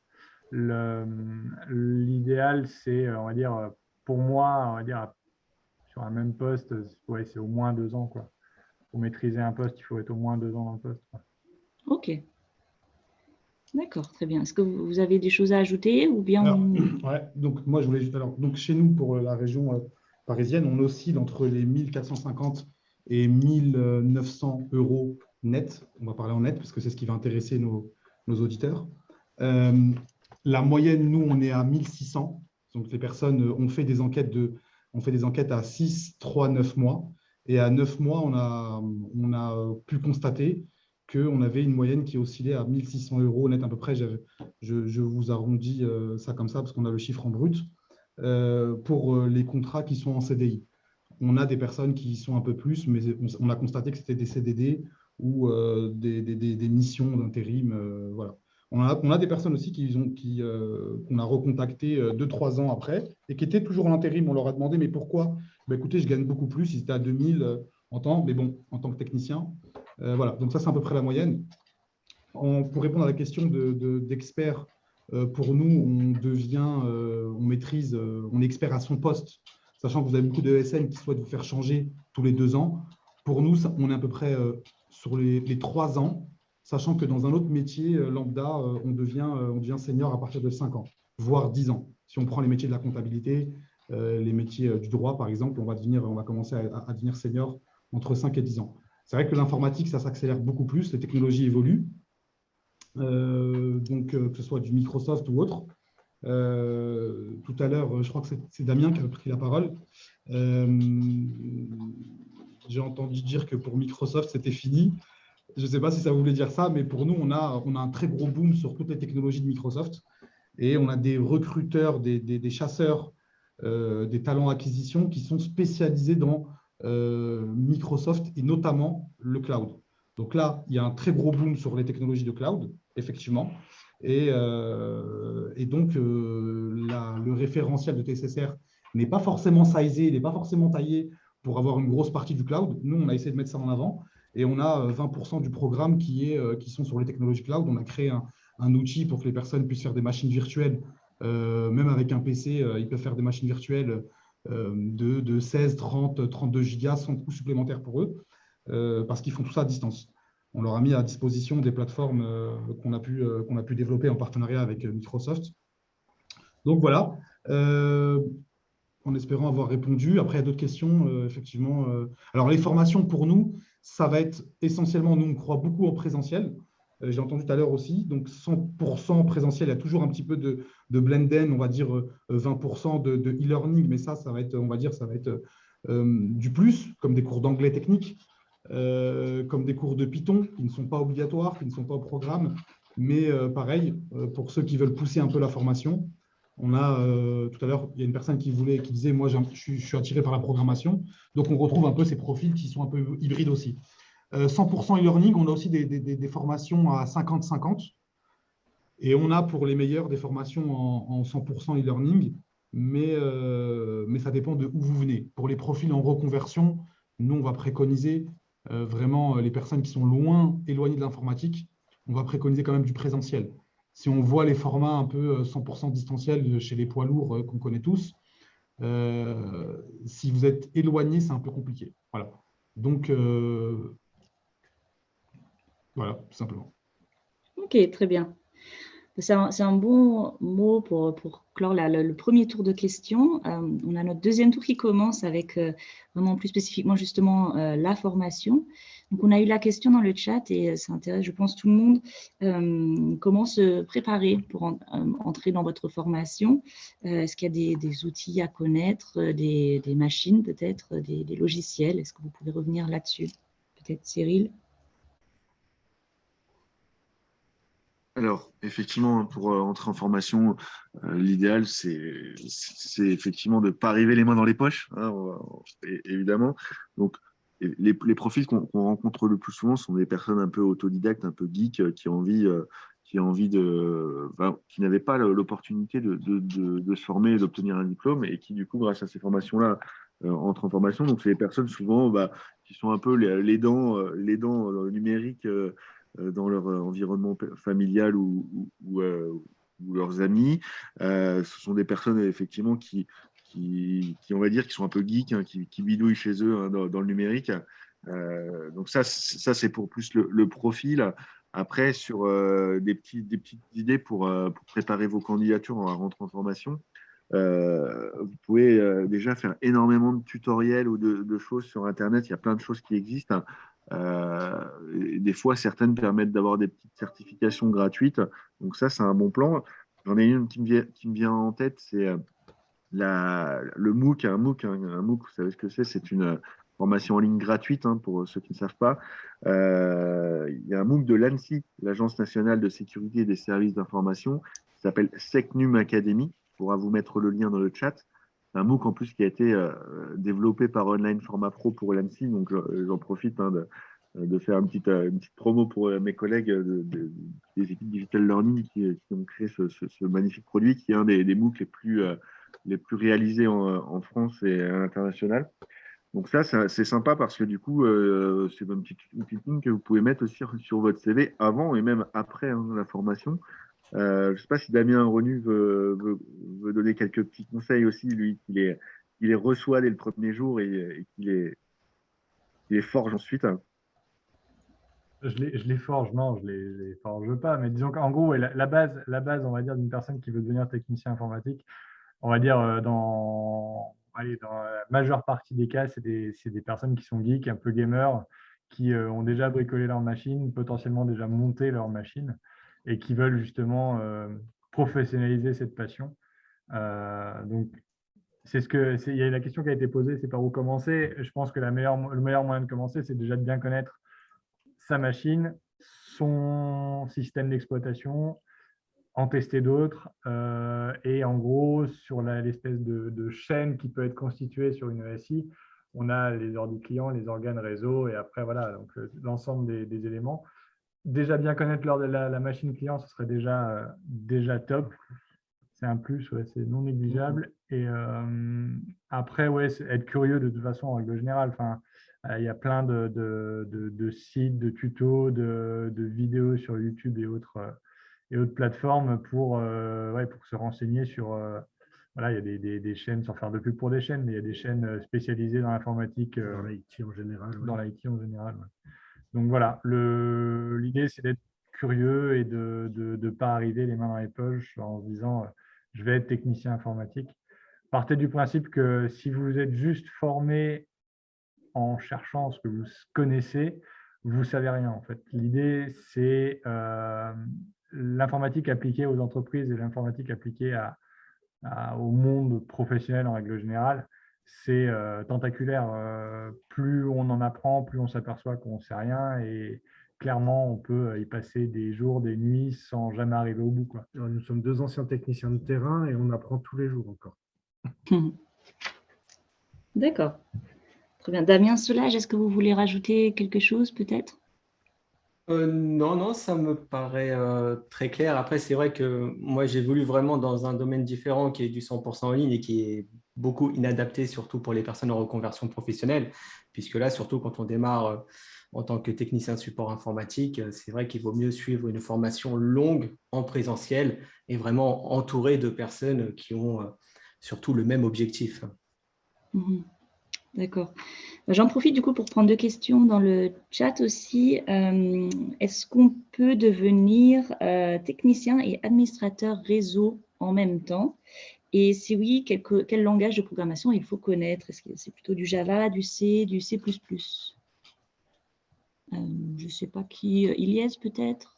L'idéal, c'est, on va dire, pour moi, on va dire, sur un même poste, ouais, c'est au moins deux ans. Quoi. Pour maîtriser un poste, il faut être au moins deux ans dans le poste. Ok. D'accord, très bien. Est-ce que vous avez des choses à ajouter ou bien ouais, donc moi je voulais alors donc chez nous pour la région euh, parisienne, on oscille entre les 1450 et 1900 euros net. On va parler en net parce que c'est ce qui va intéresser nos, auditeurs. Euh, la moyenne, nous, on est à 1600 donc, les personnes euh, ont fait des enquêtes, de, on fait des enquêtes à 6, 3, 9 mois. Et à 9 mois, on a, on a pu constater qu'on avait une moyenne qui oscillait à 1600 euros net à peu près. Je, je vous arrondis euh, ça comme ça parce qu'on a le chiffre en brut euh, pour les contrats qui sont en CDI. On a des personnes qui sont un peu plus, mais on, a constaté que c'était des CDD ou des, des, des, missions d'intérim. voilà. On a, des personnes aussi qui qui, euh, qu'on a recontacté euh, deux, trois ans après et qui étaient toujours en intérim. On leur a demandé, mais pourquoi? Ben, Écoutez, je gagne beaucoup plus. Ils étaient à 2000 euh, en temps, mais bon, en tant que technicien. voilà, donc ça, c'est à peu près la moyenne. pour répondre à la question d'expert, de, pour nous, on devient, on maîtrise, on est expert à son poste, sachant que vous avez beaucoup de SN qui souhaitent vous faire changer tous les deux ans. Pour nous, on est à peu près sur les, trois ans sachant que dans un autre métier euh, lambda, euh, on devient, euh, on devient senior à partir de 5 ans, voire 10 ans. Si on prend les métiers de la comptabilité, les métiers du droit, par exemple, on va, commencer à, devenir senior entre 5 et 10 ans. C'est vrai que l'informatique, ça s'accélère beaucoup plus, les technologies évoluent, donc que ce soit du Microsoft ou autre. tout à l'heure, je crois que c'est Damien qui a pris la parole. J'ai entendu dire que pour Microsoft, c'était fini. Je ne sais pas si ça voulait dire ça, mais pour nous, on a, on a un très gros boom sur toutes les technologies de Microsoft. Et on a des recruteurs, des, des, chasseurs, euh, des talents acquisition qui sont spécialisés dans euh, Microsoft et notamment le cloud. Donc là, il y a un très gros boom sur les technologies de cloud, effectivement. Et, euh, et donc, le référentiel de TSSR n'est pas forcément sizé, n'est pas forcément taillé pour avoir une grosse partie du cloud. Nous, on a essayé de mettre ça en avant. Et on a 20% euh, du programme qui, est, euh, qui sont sur les technologies cloud. On a créé un, outil pour que les personnes puissent faire des machines virtuelles. Euh, même avec un PC, ils peuvent faire des machines virtuelles de, de, 16, 30, 32 gigas sans coût supplémentaire pour eux, parce qu'ils font tout ça à distance. on leur a mis à disposition des plateformes qu'on a, a pu développer en partenariat avec Microsoft. Donc voilà, en espérant avoir répondu. Après, il y a d'autres questions, effectivement. Alors, les formations, pour nous, ça va être essentiellement, nous, on croit beaucoup en présentiel. Euh, j'ai entendu tout à l'heure aussi, donc 100% présentiel, il y a toujours un petit peu de, de blenden, on va dire 20% euh, de e-learning, mais ça, ça va être, on va dire, ça va être euh, du plus, comme des cours d'anglais technique, comme des cours de Python, qui ne sont pas obligatoires, qui ne sont pas au programme, mais pareil, pour ceux qui veulent pousser un peu la formation, on a, tout à l'heure, il y a une personne qui voulait, qui disait, moi, je suis attiré par la programmation, donc on retrouve un peu ces profils qui sont un peu hybrides aussi. 100% euh, e-learning, on a aussi des, formations à 50-50. Et on a pour les meilleurs des formations en, 100% e-learning, mais, euh, mais ça dépend de où vous venez. Pour les profils en reconversion, nous, on va préconiser euh, vraiment les personnes qui sont loin, éloignées de l'informatique, on va préconiser quand même du présentiel. Si on voit les formats un peu 100% distanciels chez les poids lourds qu'on connaît tous, si vous êtes éloigné, c'est un peu compliqué. Voilà. Donc, voilà, tout simplement. Ok, très bien. C'est un, bon mot pour, clore le premier tour de questions. Euh, on a notre deuxième tour qui commence avec euh, vraiment plus spécifiquement justement euh, la formation. Donc, on a eu la question dans le chat et ça intéresse, je pense, tout le monde. comment se préparer pour entrer dans votre formation? Est-ce qu'il y a des, outils à connaître, des, machines peut-être, des, logiciels? Est-ce que vous pouvez revenir là-dessus? Peut-être Cyril? Alors, effectivement, pour euh, entrer en formation, euh, l'idéal, c'est effectivement de ne pas arriver les mains dans les poches, hein, évidemment. Donc, les, profils qu'on rencontre le plus souvent sont des personnes un peu autodidactes, un peu geeks, euh, qui ont envie, de, qui n'avaient pas l'opportunité de, se former d'obtenir un diplôme, et qui, du coup, grâce à ces formations-là, entrent en formation. Donc, c'est des personnes souvent bah, qui sont un peu les, dents, les dents numériques euh, dans leur euh, environnement familial ou, euh, leurs amis. ce sont des personnes effectivement qui, qui, on va dire, qui sont un peu geeks, hein, qui, bidouillent chez eux hein, dans, le numérique. donc ça, ça c'est pour plus le, profil. Après, sur des, petits, des petites idées pour, préparer vos candidatures en rentrant en formation, vous pouvez déjà faire énormément de tutoriels ou de, choses sur Internet. Il y a plein de choses qui existent. Euh, des fois, certaines permettent d'avoir des petites certifications gratuites. Donc ça, c'est un bon plan. J'en ai une qui me, vient, qui me vient en tête, c'est euh, le MOOC. Un MOOC, un, MOOC, vous savez ce que c'est C'est une formation en ligne gratuite hein, pour ceux qui ne savent pas. Euh, il y a un MOOC de l'ANSI, l'Agence nationale de sécurité et des services d'information, qui s'appelle SecNum Academy. On pourra vous mettre le lien dans le chat un MOOC en plus qui a été euh, développé par Online Format Pro pour l'ANSI, donc j'en profite hein, de, faire une petite, promo pour euh, mes collègues des équipes Digital Learning qui, ont créé ce, magnifique produit qui est un des, MOOC les plus, euh, les plus réalisés en, France et à l'international. Donc ça, c'est sympa parce que du coup, c'est une petite, ligne que vous pouvez mettre aussi sur votre CV avant et même après hein, la formation. Euh, je ne sais pas si Damien Renu veut, donner quelques petits conseils aussi, lui, qui les, reçoit dès le premier jour et, qui les, forge ensuite. Je les, je les, forge, non, je les, les forge pas, mais disons qu'en gros, la, base, la base, on va dire, d'une personne qui veut devenir technicien informatique, on va dire euh, dans, la majeure partie des cas, c'est des, personnes qui sont geeks, un peu gamers, qui euh, ont déjà bricolé leur machine, potentiellement déjà monté leur machine et qui veulent justement euh, professionnaliser cette passion. Donc, c'est ce que il y a la question qui a été posée, c'est par où commencer. Je pense que le meilleur moyen de commencer, c'est déjà de bien connaître sa machine, son système d'exploitation, en tester d'autres euh, et en gros sur l'espèce de, chaîne qui peut être constituée sur une ESI, on a les ordres clients, les organes réseau et après voilà donc l'ensemble des, éléments déjà bien connaître la, la, machine client, ce serait déjà, euh, déjà top. C'est un plus, c'est non négligeable. Et euh, après, ouais, être curieux de toute façon en règle générale. Enfin, euh, il y a plein de, sites, de tutos, de, vidéos sur YouTube et autres, et autres plateformes pour, ouais, pour se renseigner sur. voilà, il y a des, des, des, chaînes, sans faire de pub pour des chaînes, mais il y a des chaînes spécialisées dans l'informatique. dans l'IT en général. Dans l'IT en général. Donc voilà, l'idée, c'est d'être curieux et de ne pas arriver les mains dans les poches en se disant je vais être technicien informatique. Partez du principe que si vous êtes juste formé en cherchant ce que vous connaissez, vous ne savez rien en fait. L'idée, c'est euh, l'informatique appliquée aux entreprises et l'informatique appliquée au monde professionnel en règle générale. C'est euh, tentaculaire. Euh, plus on en apprend, plus on s'aperçoit qu'on ne sait rien et clairement, on peut y passer des jours, des nuits sans jamais arriver au bout. Quoi. nous sommes deux anciens techniciens de terrain et on apprend tous les jours encore. D'accord. Très bien. Damien Solage, est-ce que vous voulez rajouter quelque chose peut-être? Euh, non, non, ça me paraît euh, très clair. Après, c'est vrai que moi, j'ai voulu vraiment dans un domaine différent qui est du 100% en ligne et qui est beaucoup inadapté, surtout pour les personnes en reconversion professionnelle, puisque là, surtout quand on démarre euh, en tant que technicien de support informatique, c'est vrai qu'il vaut mieux suivre une formation longue en présentiel et vraiment entouré de personnes qui ont surtout le même objectif. Mmh D'accord. J'en profite du coup pour prendre deux questions dans le chat aussi. Euh, est-ce qu'on peut devenir euh, technicien et administrateur réseau en même temps? Et si oui, quel, langage de programmation il faut connaître? Est-ce que c'est plutôt du Java, du C, du C++ euh, Je ne sais pas qui, Iliès peut-être?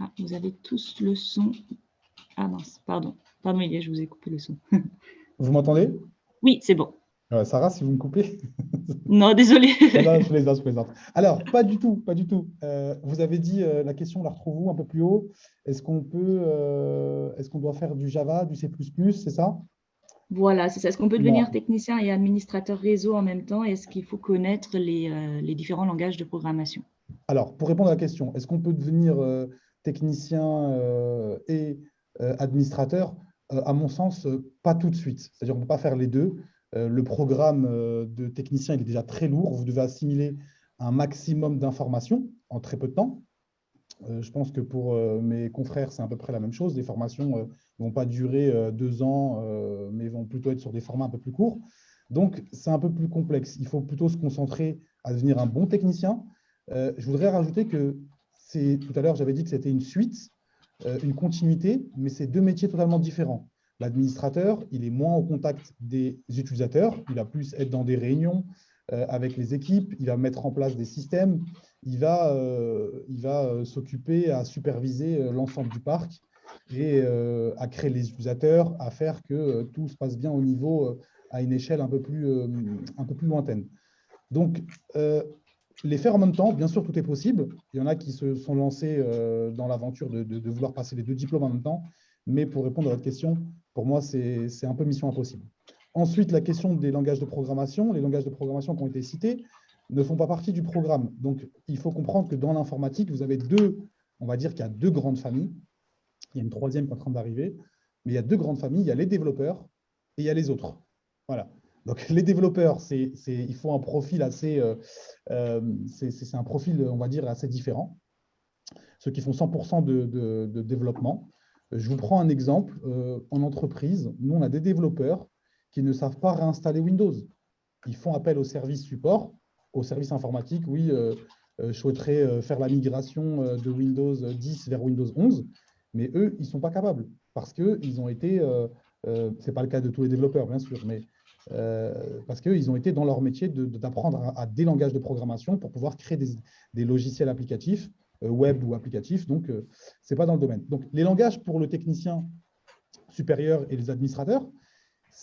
Ah, vous avez tous le son. Ah mince, pardon. Pardon, je vous ai coupé le son. vous m'entendez? Oui, c'est bon. Sarah, si vous me coupez Non, désolé. je plaisante, je plaisante. Alors, pas du tout, pas du tout. Euh, vous avez dit, euh, la question, on la retrouve où un peu plus haut? Est-ce qu'on peut, euh, est-ce qu'on doit faire du Java, du C++, c'est ça? Voilà, c'est ça. Est-ce qu'on peut devenir technicien et administrateur réseau en même temps? Est-ce qu'il faut connaître les, les, différents langages de programmation? Alors, pour répondre à la question, est-ce qu'on peut devenir technicien et administrateur, à mon sens, pas tout de suite. C'est-à-dire qu'on ne peut pas faire les deux. le programme de technicien est déjà très lourd. Vous devez assimiler un maximum d'informations en très peu de temps. je pense que pour mes confrères, c'est à peu près la même chose. Les formations ne vont pas durer deux ans, mais vont plutôt être sur des formats un peu plus courts. Donc, c'est un peu plus complexe. Il faut plutôt se concentrer à devenir un bon technicien. je voudrais rajouter que tout à l'heure, j'avais dit que c'était une suite, euh, une continuité, mais c'est deux métiers totalement différents. L'administrateur, il est moins au contact des utilisateurs, il va plus être dans des réunions euh, avec les équipes, il va mettre en place des systèmes, il va, euh, il va s'occuper à superviser l'ensemble du parc et à créer les utilisateurs, à faire que tout se passe bien au niveau, à une échelle un peu plus, un peu plus lointaine. Donc, les faire en même temps, bien sûr, tout est possible. Il y en a qui se sont lancés euh, dans l'aventure de, vouloir passer les deux diplômes en même temps. Mais pour répondre à votre question, pour moi, c'est un peu mission impossible. Ensuite, la question des langages de programmation. Les langages de programmation qui ont été cités ne font pas partie du programme. Donc, il faut comprendre que dans l'informatique, vous avez deux, on va dire qu'il y a deux grandes familles. Il y a une troisième qui est en train d'arriver. Mais il y a deux grandes familles. Il y a les développeurs et il y a les autres. Voilà. Donc, les développeurs, c'est, il faut un profil assez, euh, euh, c'est, un profil, on va dire, assez différent. Ceux qui font 100% de, développement. Je vous prends un exemple. Euh, en entreprise, nous, on a des développeurs qui ne savent pas réinstaller Windows. Ils font appel au service support, au service informatique. Oui, je souhaiterais faire la migration de Windows 10 vers Windows 11, mais eux, ils ne sont pas capables parce qu'ils ont été, ce n'est pas le cas de tous les développeurs, bien sûr, mais euh, parce qu'ils ont été dans leur métier d'apprendre à, des langages de programmation pour pouvoir créer des, logiciels applicatifs, euh, web ou applicatifs. Donc, euh, ce n'est pas dans le domaine. Donc, les langages pour le technicien supérieur et les administrateurs,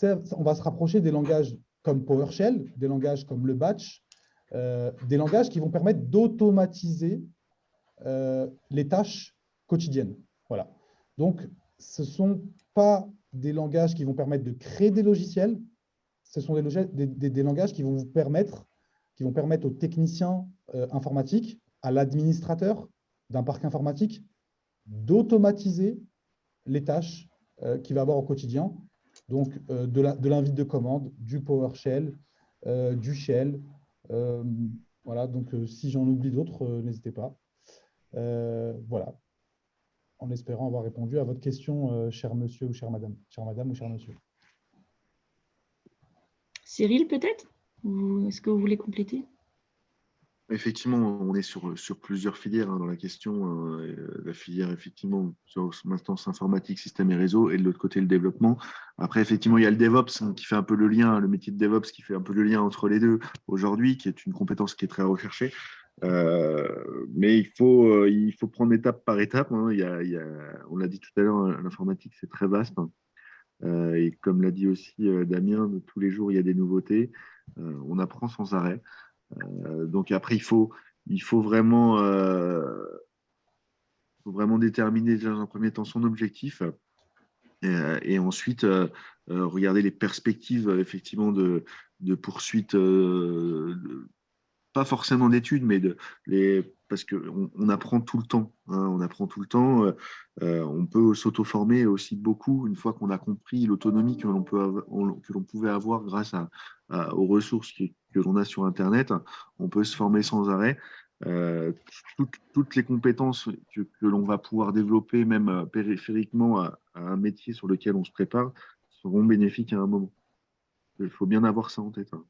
on va se rapprocher des langages comme PowerShell, des langages comme le batch, des langages qui vont permettre d'automatiser les tâches quotidiennes. Voilà. Donc, ce ne sont pas des langages qui vont permettre de créer des logiciels, ce sont des, langages qui vont vous permettre, qui vont permettre aux techniciens euh, informatiques, à l'administrateur d'un parc informatique, d'automatiser les tâches euh, qu'il va avoir au quotidien. Donc, euh, de l'invite de, commande, du PowerShell, du Shell. voilà, donc si j'en oublie d'autres, n'hésitez pas. voilà, en espérant avoir répondu à votre question, cher monsieur ou chère madame, chère madame ou cher monsieur. Cyril, peut-être? Est-ce que vous voulez compléter? Effectivement, on est sur, sur plusieurs filières hein, dans la question. Hein, euh, la filière, effectivement, sur maintenance informatique, système et réseau, et de l'autre côté, le développement. Après, effectivement, il y a le DevOps hein, qui fait un peu le lien, le métier de DevOps qui fait un peu le lien entre les deux aujourd'hui, qui est une compétence qui est très recherchée. Euh, mais il faut, euh, il faut prendre étape par étape. A, il y a, on l'a dit tout à l'heure, l'informatique, c'est très vaste. Et comme l'a dit aussi Damien, tous les jours, il y a des nouveautés. on apprend sans arrêt. Euh, donc après, il faut, il faut vraiment, euh, vraiment déterminer dans un premier temps son objectif et, ensuite euh, regarder les perspectives effectivement de, de poursuite, pas forcément d'études, mais de, les, parce qu'on on apprend tout le temps. Hein, on apprend tout le temps. on peut s'auto-former aussi beaucoup une fois qu'on a compris l'autonomie que l'on pouvait avoir grâce aux ressources que l'on a sur Internet, on peut se former sans arrêt. Euh, toutes, les compétences que, l'on va pouvoir développer, même euh, périphériquement à, un métier sur lequel on se prépare, seront bénéfiques à un moment. Il faut bien avoir ça en tête. Hein.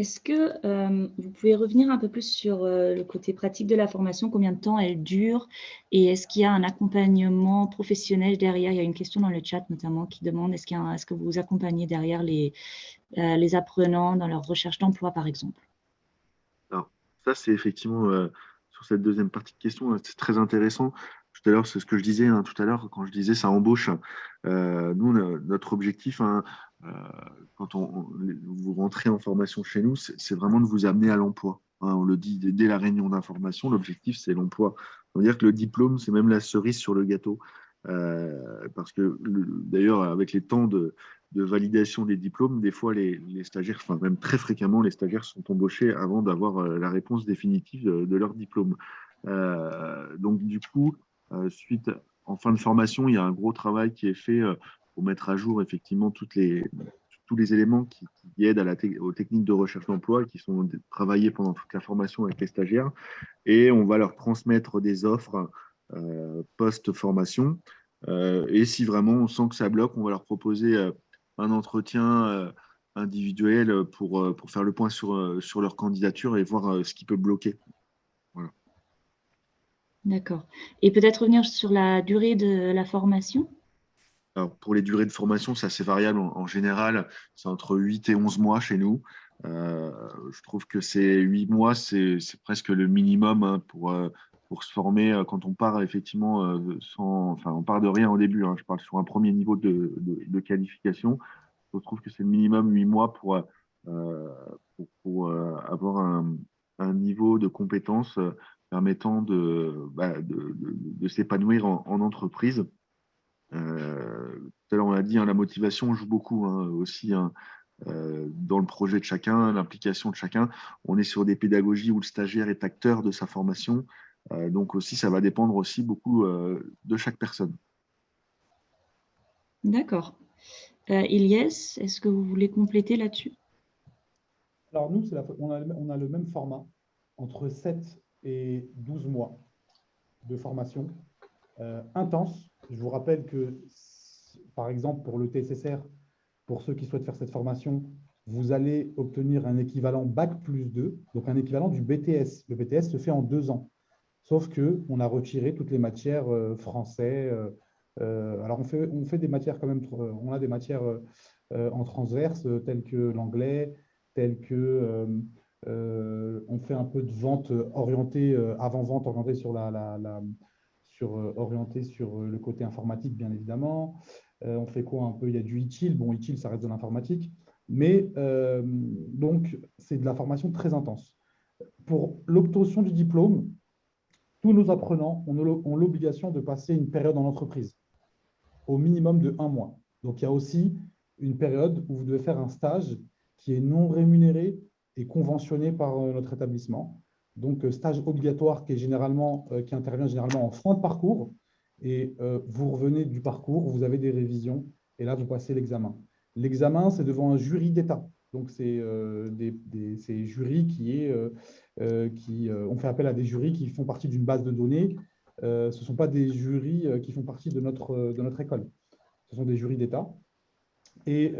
Est-ce que euh, vous pouvez revenir un peu plus sur euh, le côté pratique de la formation, combien de temps elle dure et est-ce qu'il y a un accompagnement professionnel derrière? Il y a une question dans le chat notamment qui demande est-ce est que vous accompagnez derrière les, euh, les apprenants dans leur recherche d'emploi par exemple? Alors, ça c'est effectivement sur cette deuxième partie de question, c'est très intéressant. Tout à l'heure, c'est ce que je disais hein, tout à l'heure quand je disais ça embauche. nous, notre objectif, hein, quand on, vous rentrez en formation chez nous, c'est vraiment de vous amener à l'emploi. Hein, on le dit dès la réunion d'information, l'objectif, c'est l'emploi. On va dire que le diplôme, c'est même la cerise sur le gâteau. Euh, parce que d'ailleurs, avec les temps de, validation des diplômes, des fois, les, stagiaires, enfin même très fréquemment, les stagiaires sont embauchés avant d'avoir euh, la réponse définitive de, leur diplôme. donc, du coup, suite, en fin de formation, il y a un gros travail qui est fait pour mettre à jour effectivement toutes les, tous les éléments qui, aident aux techniques de recherche d'emploi qui sont travaillés pendant toute la formation avec les stagiaires. Et on va leur transmettre des offres euh, post-formation. Euh, et si vraiment on sent que ça bloque, on va leur proposer euh, un entretien individuel pour, pour faire le point sur, sur leur candidature et voir ce qui peut bloquer. D'accord. Et peut-être revenir sur la durée de la formation? Pour les durées de formation, c'est assez variable. En, général, c'est entre 8 et 11 mois chez nous. Euh, je trouve que ces 8 mois, c'est presque le minimum hein, pour, euh, pour se former euh, quand on part effectivement sans, enfin, on part de rien au début. Hein. je parle sur un premier niveau de, qualification. Je trouve que c'est le minimum 8 mois pour, avoir un, niveau de compétence permettant de, bah, de, s'épanouir en, entreprise. Euh, tout à l'heure, on l'a dit, hein, la motivation joue beaucoup hein, aussi hein, euh, dans le projet de chacun, l'implication de chacun. On est sur des pédagogies où le stagiaire est acteur de sa formation. Euh, donc aussi, ça va dépendre aussi beaucoup de chaque personne. D'accord. Ilyes, est-ce que vous voulez compléter là-dessus? Alors nous, on, a, on, a, le même format, entre 7 et 12 mois de formation intense, je vous rappelle que, par exemple, pour le TSSR, pour ceux qui souhaitent faire cette formation, vous allez obtenir un équivalent Bac plus 2, donc un équivalent du BTS. Le BTS se fait en deux ans, sauf qu'on a retiré toutes les matières euh, français. Euh, euh, alors, on fait, des matières quand même, on a des matières en transverse, telles que l'anglais, telles que on fait un peu de vente orientée, avant-vente orientée sur la euh, orienté sur euh, le côté informatique, bien évidemment. Euh, on fait quoi un peu Il y a du ITIL. Bon, ITIL, ça reste de l'informatique. Mais donc, c'est de la formation très intense. Pour l'obtention du diplôme, tous nos apprenants ont l'obligation de passer une période en entreprise, au minimum de un mois. Donc, il y a aussi une période où vous devez faire un stage qui est non rémunéré et conventionné par notre établissement. Donc, euh, stage obligatoire qui, est généralement, euh, qui intervient généralement en fin de parcours. Et euh, vous revenez du parcours, vous avez des révisions, et là, vous passez l'examen. L'examen, c'est devant un jury d'État. Donc, c'est des, jurys qui, est, qui on fait appel à des jurys qui font partie d'une base de données. ce ne sont pas des jurys qui font partie de notre, de notre école. Ce sont des jurys d'État. Et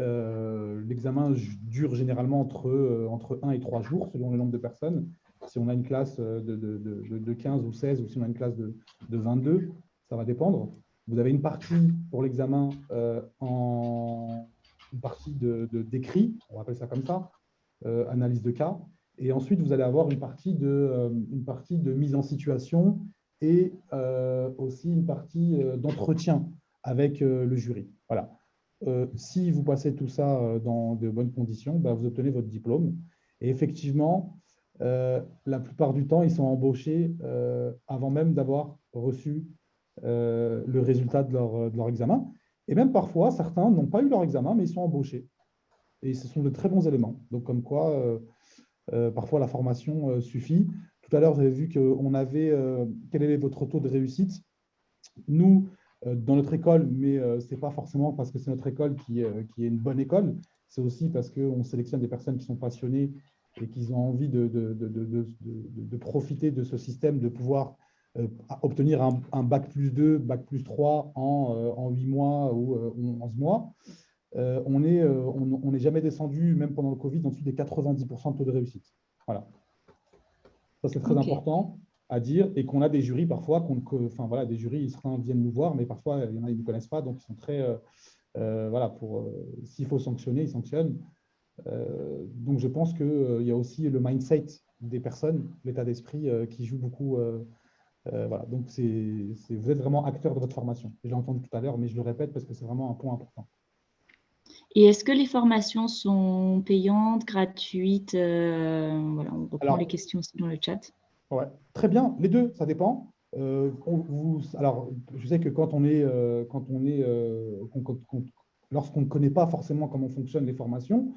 l'examen dure généralement entre, entre 1 et 3 jours, selon le nombre de personnes. Si on a une classe de, de, de 15 ou 16, ou si on a une classe de, 22, ça va dépendre. Vous avez une partie pour l'examen en une partie d'écrit, on appelle ça comme ça, analyse de cas, et ensuite, vous allez avoir une partie de, euh, mise en situation et euh, aussi une partie euh, d'entretien avec le jury. Voilà. si vous passez tout ça dans de bonnes conditions, bah, vous obtenez votre diplôme. Et effectivement, la plupart du temps, ils sont embauchés avant même d'avoir reçu le résultat de leur, examen. Et même parfois, certains n'ont pas eu leur examen, mais ils sont embauchés. Et ce sont de très bons éléments. Donc, comme quoi, euh, parfois, la formation euh, suffit. Tout à l'heure, vous avez vu qu'on avait euh, quel est votre taux de réussite. Nous, dans notre école, mais ce n'est pas forcément parce que c'est notre école qui, qui, est une bonne école, c'est aussi parce qu'on sélectionne des personnes qui sont passionnées et qui ont envie de, de, de, de profiter de ce système, de pouvoir obtenir un, un, bac plus 2, bac plus 3 en, en 8 mois ou 11 mois. Euh, on n'est euh, on, jamais descendu, même pendant le Covid, en dessous des 90% de taux de réussite. Voilà. Ça, c'est très important à dire et qu'on a des jurys parfois, enfin voilà, des jurys, certains viennent nous voir, mais parfois, il y en a qui ne connaissent pas, donc ils sont très, euh, voilà, pour, s'il faut sanctionner, ils sanctionnent. Donc, je pense qu'il y a aussi le mindset des personnes, l'état d'esprit qui joue beaucoup. voilà, donc c'est, vous êtes vraiment acteur de votre formation. J'ai entendu tout à l'heure, mais je le répète parce que c'est vraiment un point important. Et est-ce que les formations sont payantes, gratuites euh, Voilà, on reprend les questions aussi dans le chat. Ouais, très bien, les deux, ça dépend. Euh, alors, je sais que quand on est, euh, quand on est, lorsqu'on ne connaît pas forcément comment fonctionnent les formations,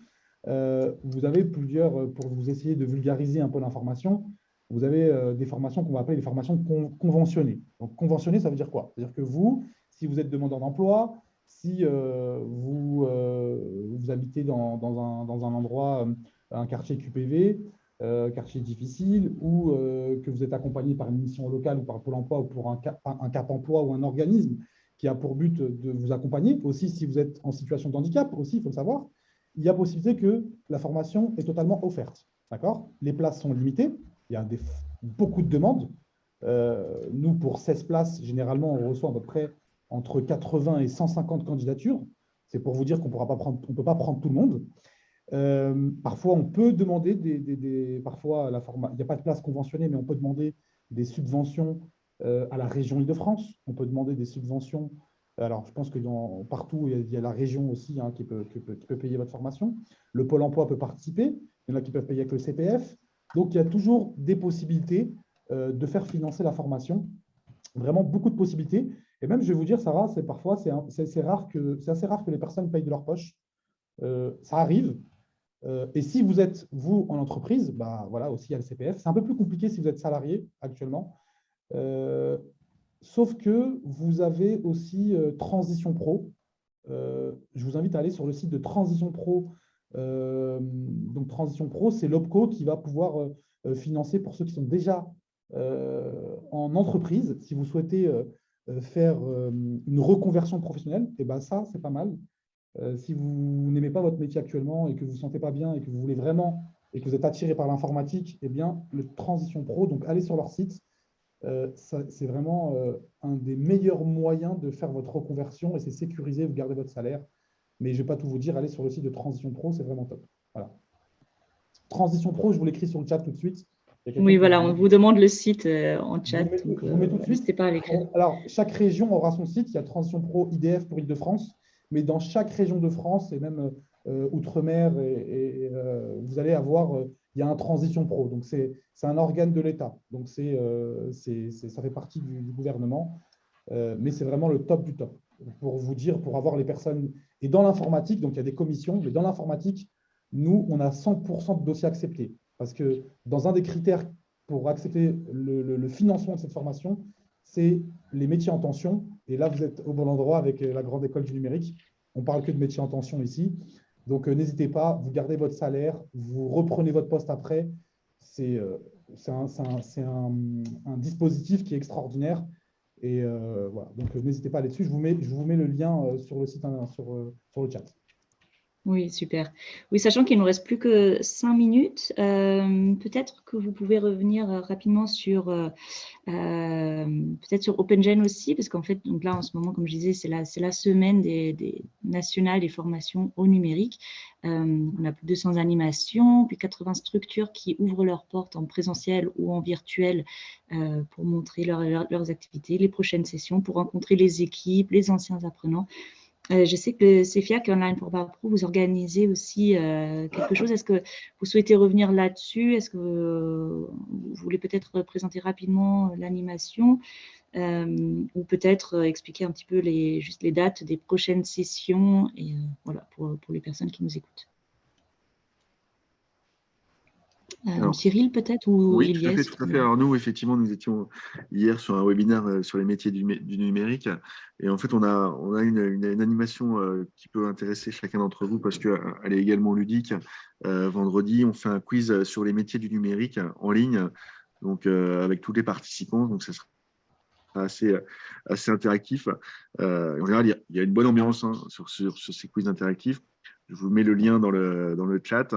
vous avez plusieurs, pour vous essayer de vulgariser un peu l'information, vous avez des formations qu'on va appeler des formations conventionnées. Donc, conventionnées, ça veut dire quoi? C'est-à-dire que vous, si vous êtes demandeur d'emploi, si euh, vous, euh, vous habitez dans, un, dans, un, endroit, euh, un quartier QPV, quartier difficile, ou que vous êtes accompagné par une mission locale ou par Pôle emploi ou pour un cap, un cap emploi ou un organisme qui a pour but de vous accompagner, aussi si vous êtes en situation de handicap, aussi il faut le savoir, il y a possibilité que la formation est totalement offerte. D'accord? Les places sont limitées, il y a beaucoup de demandes. nous, pour 16 places, généralement, on reçoit à peu près entre 80 et 150 candidatures. C'est pour vous dire qu'on ne peut pas prendre tout le monde. Euh, parfois, on peut demander des, parfois la format, il n'y a pas de place conventionnée, mais on peut demander des subventions euh, à la région Île-de-France. On peut demander des subventions. Alors, je pense que partout, il y, a, la région aussi hein, qui, peut, payer votre formation. Le Pôle emploi peut participer. Il y en a qui peuvent payer avec le CPF. Donc, il y a toujours des possibilités euh, de faire financer la formation. Vraiment beaucoup de possibilités. Et même, je vais vous dire, Sarah, c'est parfois, c'est assez rare que les personnes payent de leur poche. Euh, ça arrive. Euh, et si vous êtes, vous, en entreprise, bah, voilà, aussi, il y a le CPF. C'est un peu plus compliqué si vous êtes salarié actuellement. Sauf que vous avez aussi Transition Pro. je vous invite à aller sur le site de Transition Pro. donc, Transition Pro, c'est l'OPCO qui va pouvoir financer pour ceux qui sont déjà en entreprise. Si vous souhaitez euh, faire euh, une reconversion professionnelle, eh ben ça, c'est pas mal. Euh, si vous n'aimez pas votre métier actuellement et que vous ne vous sentez pas bien et que vous voulez vraiment et que vous êtes attiré par l'informatique, eh bien, le Transition Pro, donc allez sur leur site. C'est vraiment un des meilleurs moyens de faire votre reconversion et c'est sécurisé, vous gardez votre salaire. Mais je ne vais pas tout vous dire, allez sur le site de Transition Pro, c'est vraiment top. Voilà. Transition Pro, je vous l'écris sur le chat tout de suite. Oui, voilà, on vous demande le site euh, en chat. Je vous mets, tout de euh, suite. pas à. Alors, chaque région aura son site. Il y a Transition Pro IDF pour Île-de-France. Mais dans chaque région de France, et même euh, Outre-mer, et, vous allez avoir, il y a un Transition Pro. Donc, c'est un organe de l'État. Donc, c'est ça fait partie du, gouvernement. mais c'est vraiment le top du top. Pour vous dire, pour avoir les personnes. Et dans l'informatique, donc il y a des commissions, mais dans l'informatique, nous, on a 100% de dossiers acceptés. Parce que dans un des critères pour accepter le, financement de cette formation, c'est les métiers en tension. Et là, vous êtes au bon endroit avec la grande école du numérique. On parle que de métiers en tension ici. Donc, euh, n'hésitez pas, vous gardez votre salaire, vous reprenez votre poste après. C'est euh, un, dispositif qui est extraordinaire. Et euh, voilà, donc n'hésitez pas à aller dessus. Je vous, mets, le lien sur le site, hein, sur, sur le chat. Oui, super. Oui, sachant qu'il ne nous reste plus que cinq minutes, euh, peut-être que vous pouvez revenir euh, rapidement sur euh, peut-être sur OpenGen aussi, parce qu'en fait, donc là, en ce moment, comme je disais, c'est la, la semaine des, nationales des formations au numérique. on a plus de 200 animations, puis 80 structures qui ouvrent leurs portes en présentiel ou en virtuel pour montrer leurs activités, les prochaines sessions, pour rencontrer les équipes, les anciens apprenants. Euh, je sais que CFIAC Online pour Pro, vous organisez aussi euh, quelque chose. Est-ce que vous souhaitez revenir là-dessus? Est-ce que vous voulez peut-être présenter rapidement l'animation ou peut-être expliquer un petit peu les, juste les dates des prochaines sessions et euh, voilà, pour, pour les personnes qui nous écoutent? Euh, Cyril peut-être ou Oui, tout à, fait, tout à fait. Alors nous, effectivement, nous étions hier sur un webinaire euh, sur les métiers du, numérique et en fait, on a, on a une, animation euh, qui peut intéresser chacun d'entre vous parce qu'elle est également ludique. vendredi, on fait un quiz sur les métiers du numérique en ligne, donc avec tous les participants. Donc, ça sera assez, assez interactif. en général, il y, a une bonne ambiance hein, sur, sur, sur, ces quiz interactifs. Je vous mets le lien dans le, dans le chat.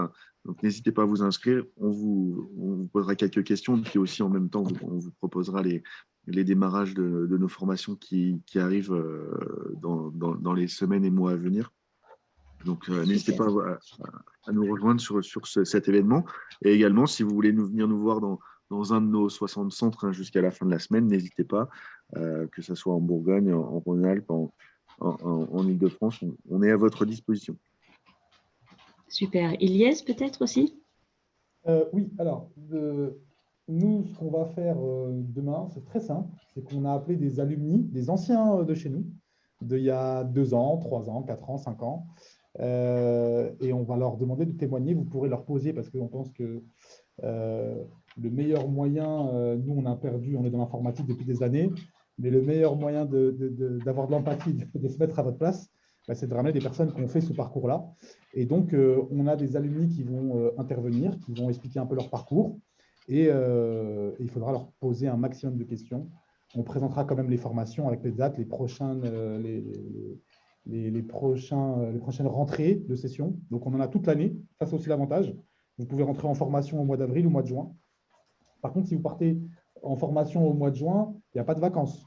Donc, n'hésitez pas à vous inscrire. On vous, posera quelques questions. Puis aussi, en même temps, on vous proposera les, les démarrages de, nos formations qui, arrivent euh, dans, les semaines et mois à venir. Donc, euh, n'hésitez pas à, nous rejoindre sur, sur cet événement. Et également, si vous voulez venir nous voir dans, un de nos 60 centres hein, jusqu'à la fin de la semaine, n'hésitez pas, euh, que ce soit en Bourgogne, en, Rhône-Alpes, en Ile-de-France, on est à votre disposition. Super. Iliès, peut-être aussi? Euh, Oui, alors, nous, ce qu'on va faire euh, demain, c'est très simple. C'est qu'on a appelé des alumni, des anciens euh, de chez nous, d'il y a deux ans, trois ans, quatre ans, cinq ans. et on va leur demander de témoigner. Vous pourrez leur poser parce qu'on pense que le meilleur moyen, nous, on a perdu, on est dans l'informatique depuis des années, mais le meilleur moyen d'avoir de, l'empathie, de, se mettre à votre place, bah, c'est de ramener des personnes qui ont fait ce parcours-là. Et donc, euh, on a des alumni qui vont euh, intervenir, qui vont expliquer un peu leur parcours. Et, euh, il faudra leur poser un maximum de questions. On présentera quand même les formations avec les dates, les, prochaines, les, les prochaines rentrées de session. Donc, on en a toute l'année. Ça, c'est aussi l'avantage. Vous pouvez rentrer en formation au mois d'avril ou au mois de juin. Par contre, si vous partez en formation au mois de juin, il n'y a pas de vacances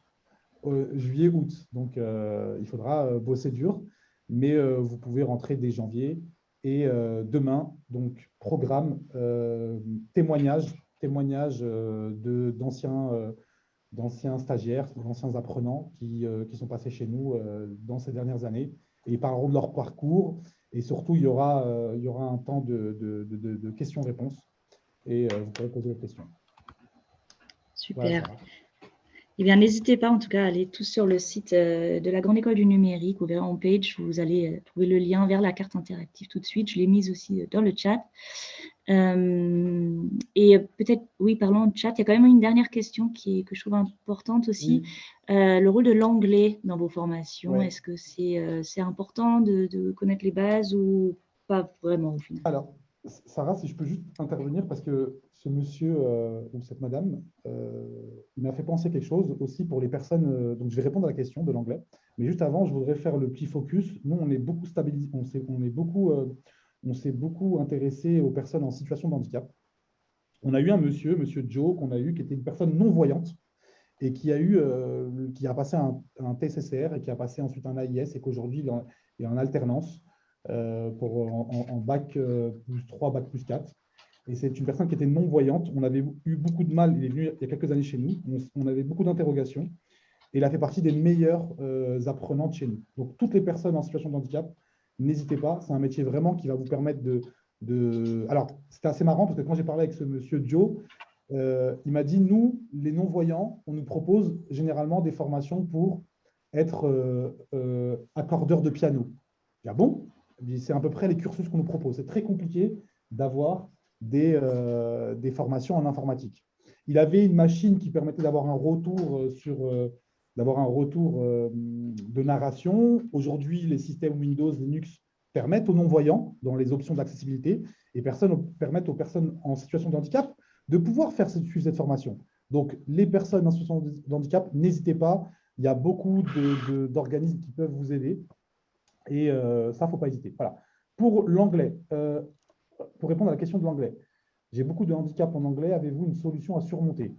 juillet, août. Donc, il faudra bosser dur, mais euh, vous pouvez rentrer dès janvier. Et demain, donc, programme témoignage, témoignage d'anciens d'anciens stagiaires, d'anciens apprenants qui, qui, sont passés chez nous dans ces dernières années. Et ils parleront de leur parcours. Et surtout, il y aura, il y aura un temps de, de, de, questions-réponses. Et vous pourrez poser vos questions. Super. Eh bien, n'hésitez pas en tout cas à aller tous sur le site euh, de la Grande École du Numérique. Vous verrez en page, vous allez euh, trouver le lien vers la carte interactive tout de suite. Je l'ai mise aussi euh, dans le chat. et peut-être, oui, parlons de chat, il y a quand même une dernière question qui, que je trouve importante aussi. le rôle de l'anglais dans vos formations, est-ce que c'est important de, de, connaître les bases ou pas vraiment au final? Alors, Sarah, si je peux juste intervenir, parce que ce monsieur euh, ou cette madame, euh, m'a fait penser quelque chose aussi pour les personnes. Euh, donc, je vais répondre à la question de l'anglais. Mais juste avant, je voudrais faire le petit focus. Nous, on est beaucoup stabilisé, on s'est beaucoup, on s'est beaucoup intéressé aux personnes en situation de handicap. On a eu un monsieur, monsieur Joe, qu'on a eu, qui était une personne non-voyante et qui a, eu, qui a passé un, un, TCCR et qui a passé ensuite un AIS et qu'aujourd'hui, il est en alternance. Euh, pour, en, bac euh, plus 3, bac plus 4. Et c'est une personne qui était non-voyante. On avait eu beaucoup de mal. Il est venu il y a quelques années chez nous. On, avait beaucoup d'interrogations. Et il a fait partie des meilleurs euh, apprenantes chez nous. Donc, toutes les personnes en situation de handicap, n'hésitez pas. C'est un métier vraiment qui va vous permettre de. de... Alors, c'était assez marrant parce que quand j'ai parlé avec ce monsieur Joe, il m'a dit Nous, les non-voyants, on nous propose généralement des formations pour être accordeur de piano. Ah bon? C'est à peu près les cursus qu'on nous propose. C'est très compliqué d'avoir des, euh, formations en informatique. Il avait une machine qui permettait d'avoir un retour euh, sur euh, un retour de narration. Aujourd'hui, les systèmes Windows, Linux permettent aux non-voyants, dans les options d'accessibilité, et permettent aux personnes en situation de handicap de pouvoir faire cette, cette formation. Donc, les personnes en situation de handicap, n'hésitez pas. Il y a beaucoup d'organismes qui peuvent vous aider. Et euh, ça, il ne faut pas hésiter. Voilà. pour l'anglais, pour répondre à la question de l'anglais, j'ai beaucoup de handicap en anglais, avez-vous une solution à surmonter?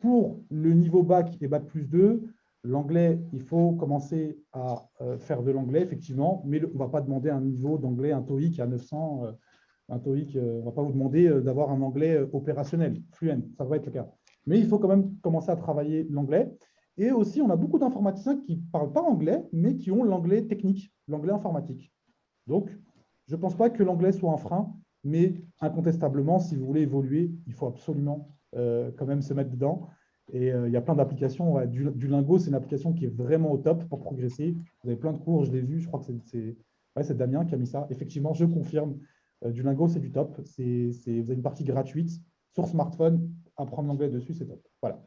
Pour le niveau bac et bac plus 2, l'anglais, il faut commencer à faire de l'anglais, effectivement, mais on ne va pas demander un niveau d'anglais, un TOEIC à 900, un TOEIC, on ne va pas vous demander d'avoir un anglais opérationnel, fluent, ça va être le cas. Mais il faut quand même commencer à travailler l'anglais. Et aussi, on a beaucoup d'informaticiens qui ne parlent pas anglais, mais qui ont l'anglais technique, l'anglais informatique. Donc, je ne pense pas que l'anglais soit un frein, mais incontestablement, si vous voulez évoluer, il faut absolument euh, quand même se mettre dedans. Et euh, il y a plein d'applications. du, Lingo, c'est une application qui est vraiment au top pour progresser. Vous avez plein de cours, je l'ai vu, je crois que c'est Damien qui a mis ça. Effectivement, je confirme, euh, du Lingo, c'est du top. vous avez une partie gratuite sur smartphone. Apprendre l'anglais dessus, c'est top. Voilà.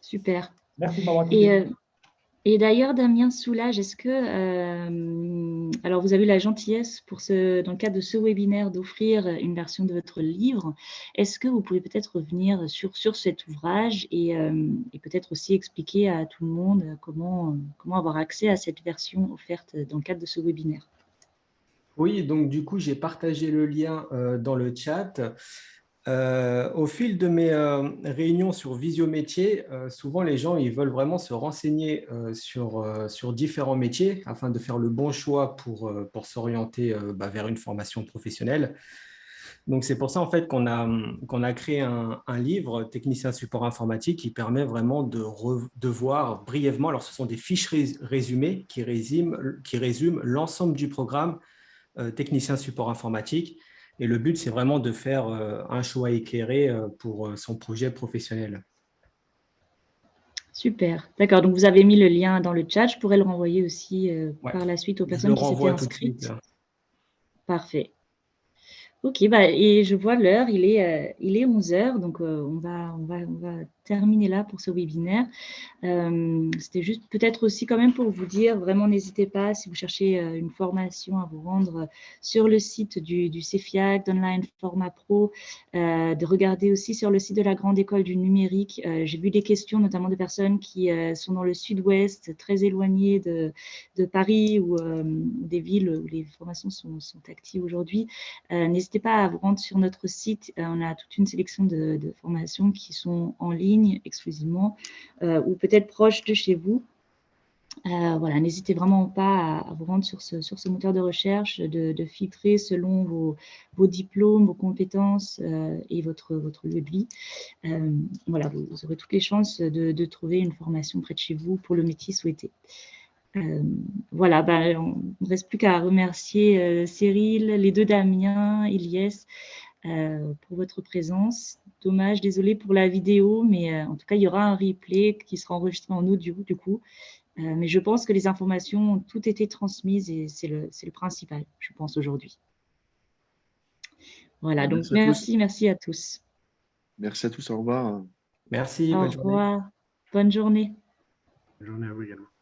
Super. Merci de m'avoir. Et d'ailleurs, Damien Soulage, est-ce que, euh, alors vous avez eu la gentillesse pour ce, dans le cadre de ce webinaire d'offrir une version de votre livre, est-ce que vous pouvez peut-être revenir sur, sur cet ouvrage et, euh, et peut-être aussi expliquer à tout le monde comment, comment avoir accès à cette version offerte dans le cadre de ce webinaire? Oui, donc du coup, j'ai partagé le lien euh, dans le chat. Euh, au fil de mes euh, réunions sur Visio Métier, euh, souvent les gens ils veulent vraiment se renseigner sur, sur différents métiers afin de faire le bon choix pour, pour s'orienter bah, vers une formation professionnelle. Donc, c'est pour ça en fait qu'on a, qu'on a créé un, un, livre, Technicien support informatique, qui permet vraiment de, de voir brièvement, alors ce sont des fiches résumées qui résument, qui résument l'ensemble du programme Technicien support informatique et le but, c'est vraiment de faire euh, un choix éclairé euh, pour euh, son projet professionnel. Super. D'accord. Donc, vous avez mis le lien dans le chat. Je pourrais le renvoyer aussi par la suite aux personnes qui s'étaient inscrites. Parfait. Ok, bah, et je vois l'heure, il est, il est 11 heures, donc on, va, on, va, on va terminer là pour ce webinaire. Euh, c'était juste peut-être aussi quand même pour vous dire, vraiment n'hésitez pas si vous cherchez euh, une formation à vous rendre sur le site du, CEFIAC, d'Online Format Pro, euh, de regarder aussi sur le site de la Grande École du Numérique. J'ai vu des questions notamment de personnes qui sont dans le sud-ouest, très éloignées de, de Paris ou des villes où les formations sont, sont actives aujourd'hui. Pas à vous rendre sur notre site. on a toute une sélection de, formations qui sont en ligne exclusivement euh, ou peut-être proche de chez vous. Euh, voilà, n'hésitez vraiment pas à, vous rendre sur ce, moteur de recherche, de, filtrer selon vos, diplômes, vos compétences euh, et votre, votre lieu de vie. voilà, vous, aurez toutes les chances de, trouver une formation près de chez vous pour le métier souhaité. Voilà, ben, on ne reste plus qu'à remercier Cyril, les deux Damien, Elias, euh, pour votre présence. Dommage, désolé pour la vidéo, mais euh, en tout cas, il y aura un replay qui sera enregistré en audio du coup. Euh, mais je pense que les informations ont toutes été transmises et c'est le, le, principal, je pense, aujourd'hui. Voilà, donc merci, merci à tous. Merci à tous, au revoir. Merci, au revoir. Bonne journée. Bonne journée à vous également.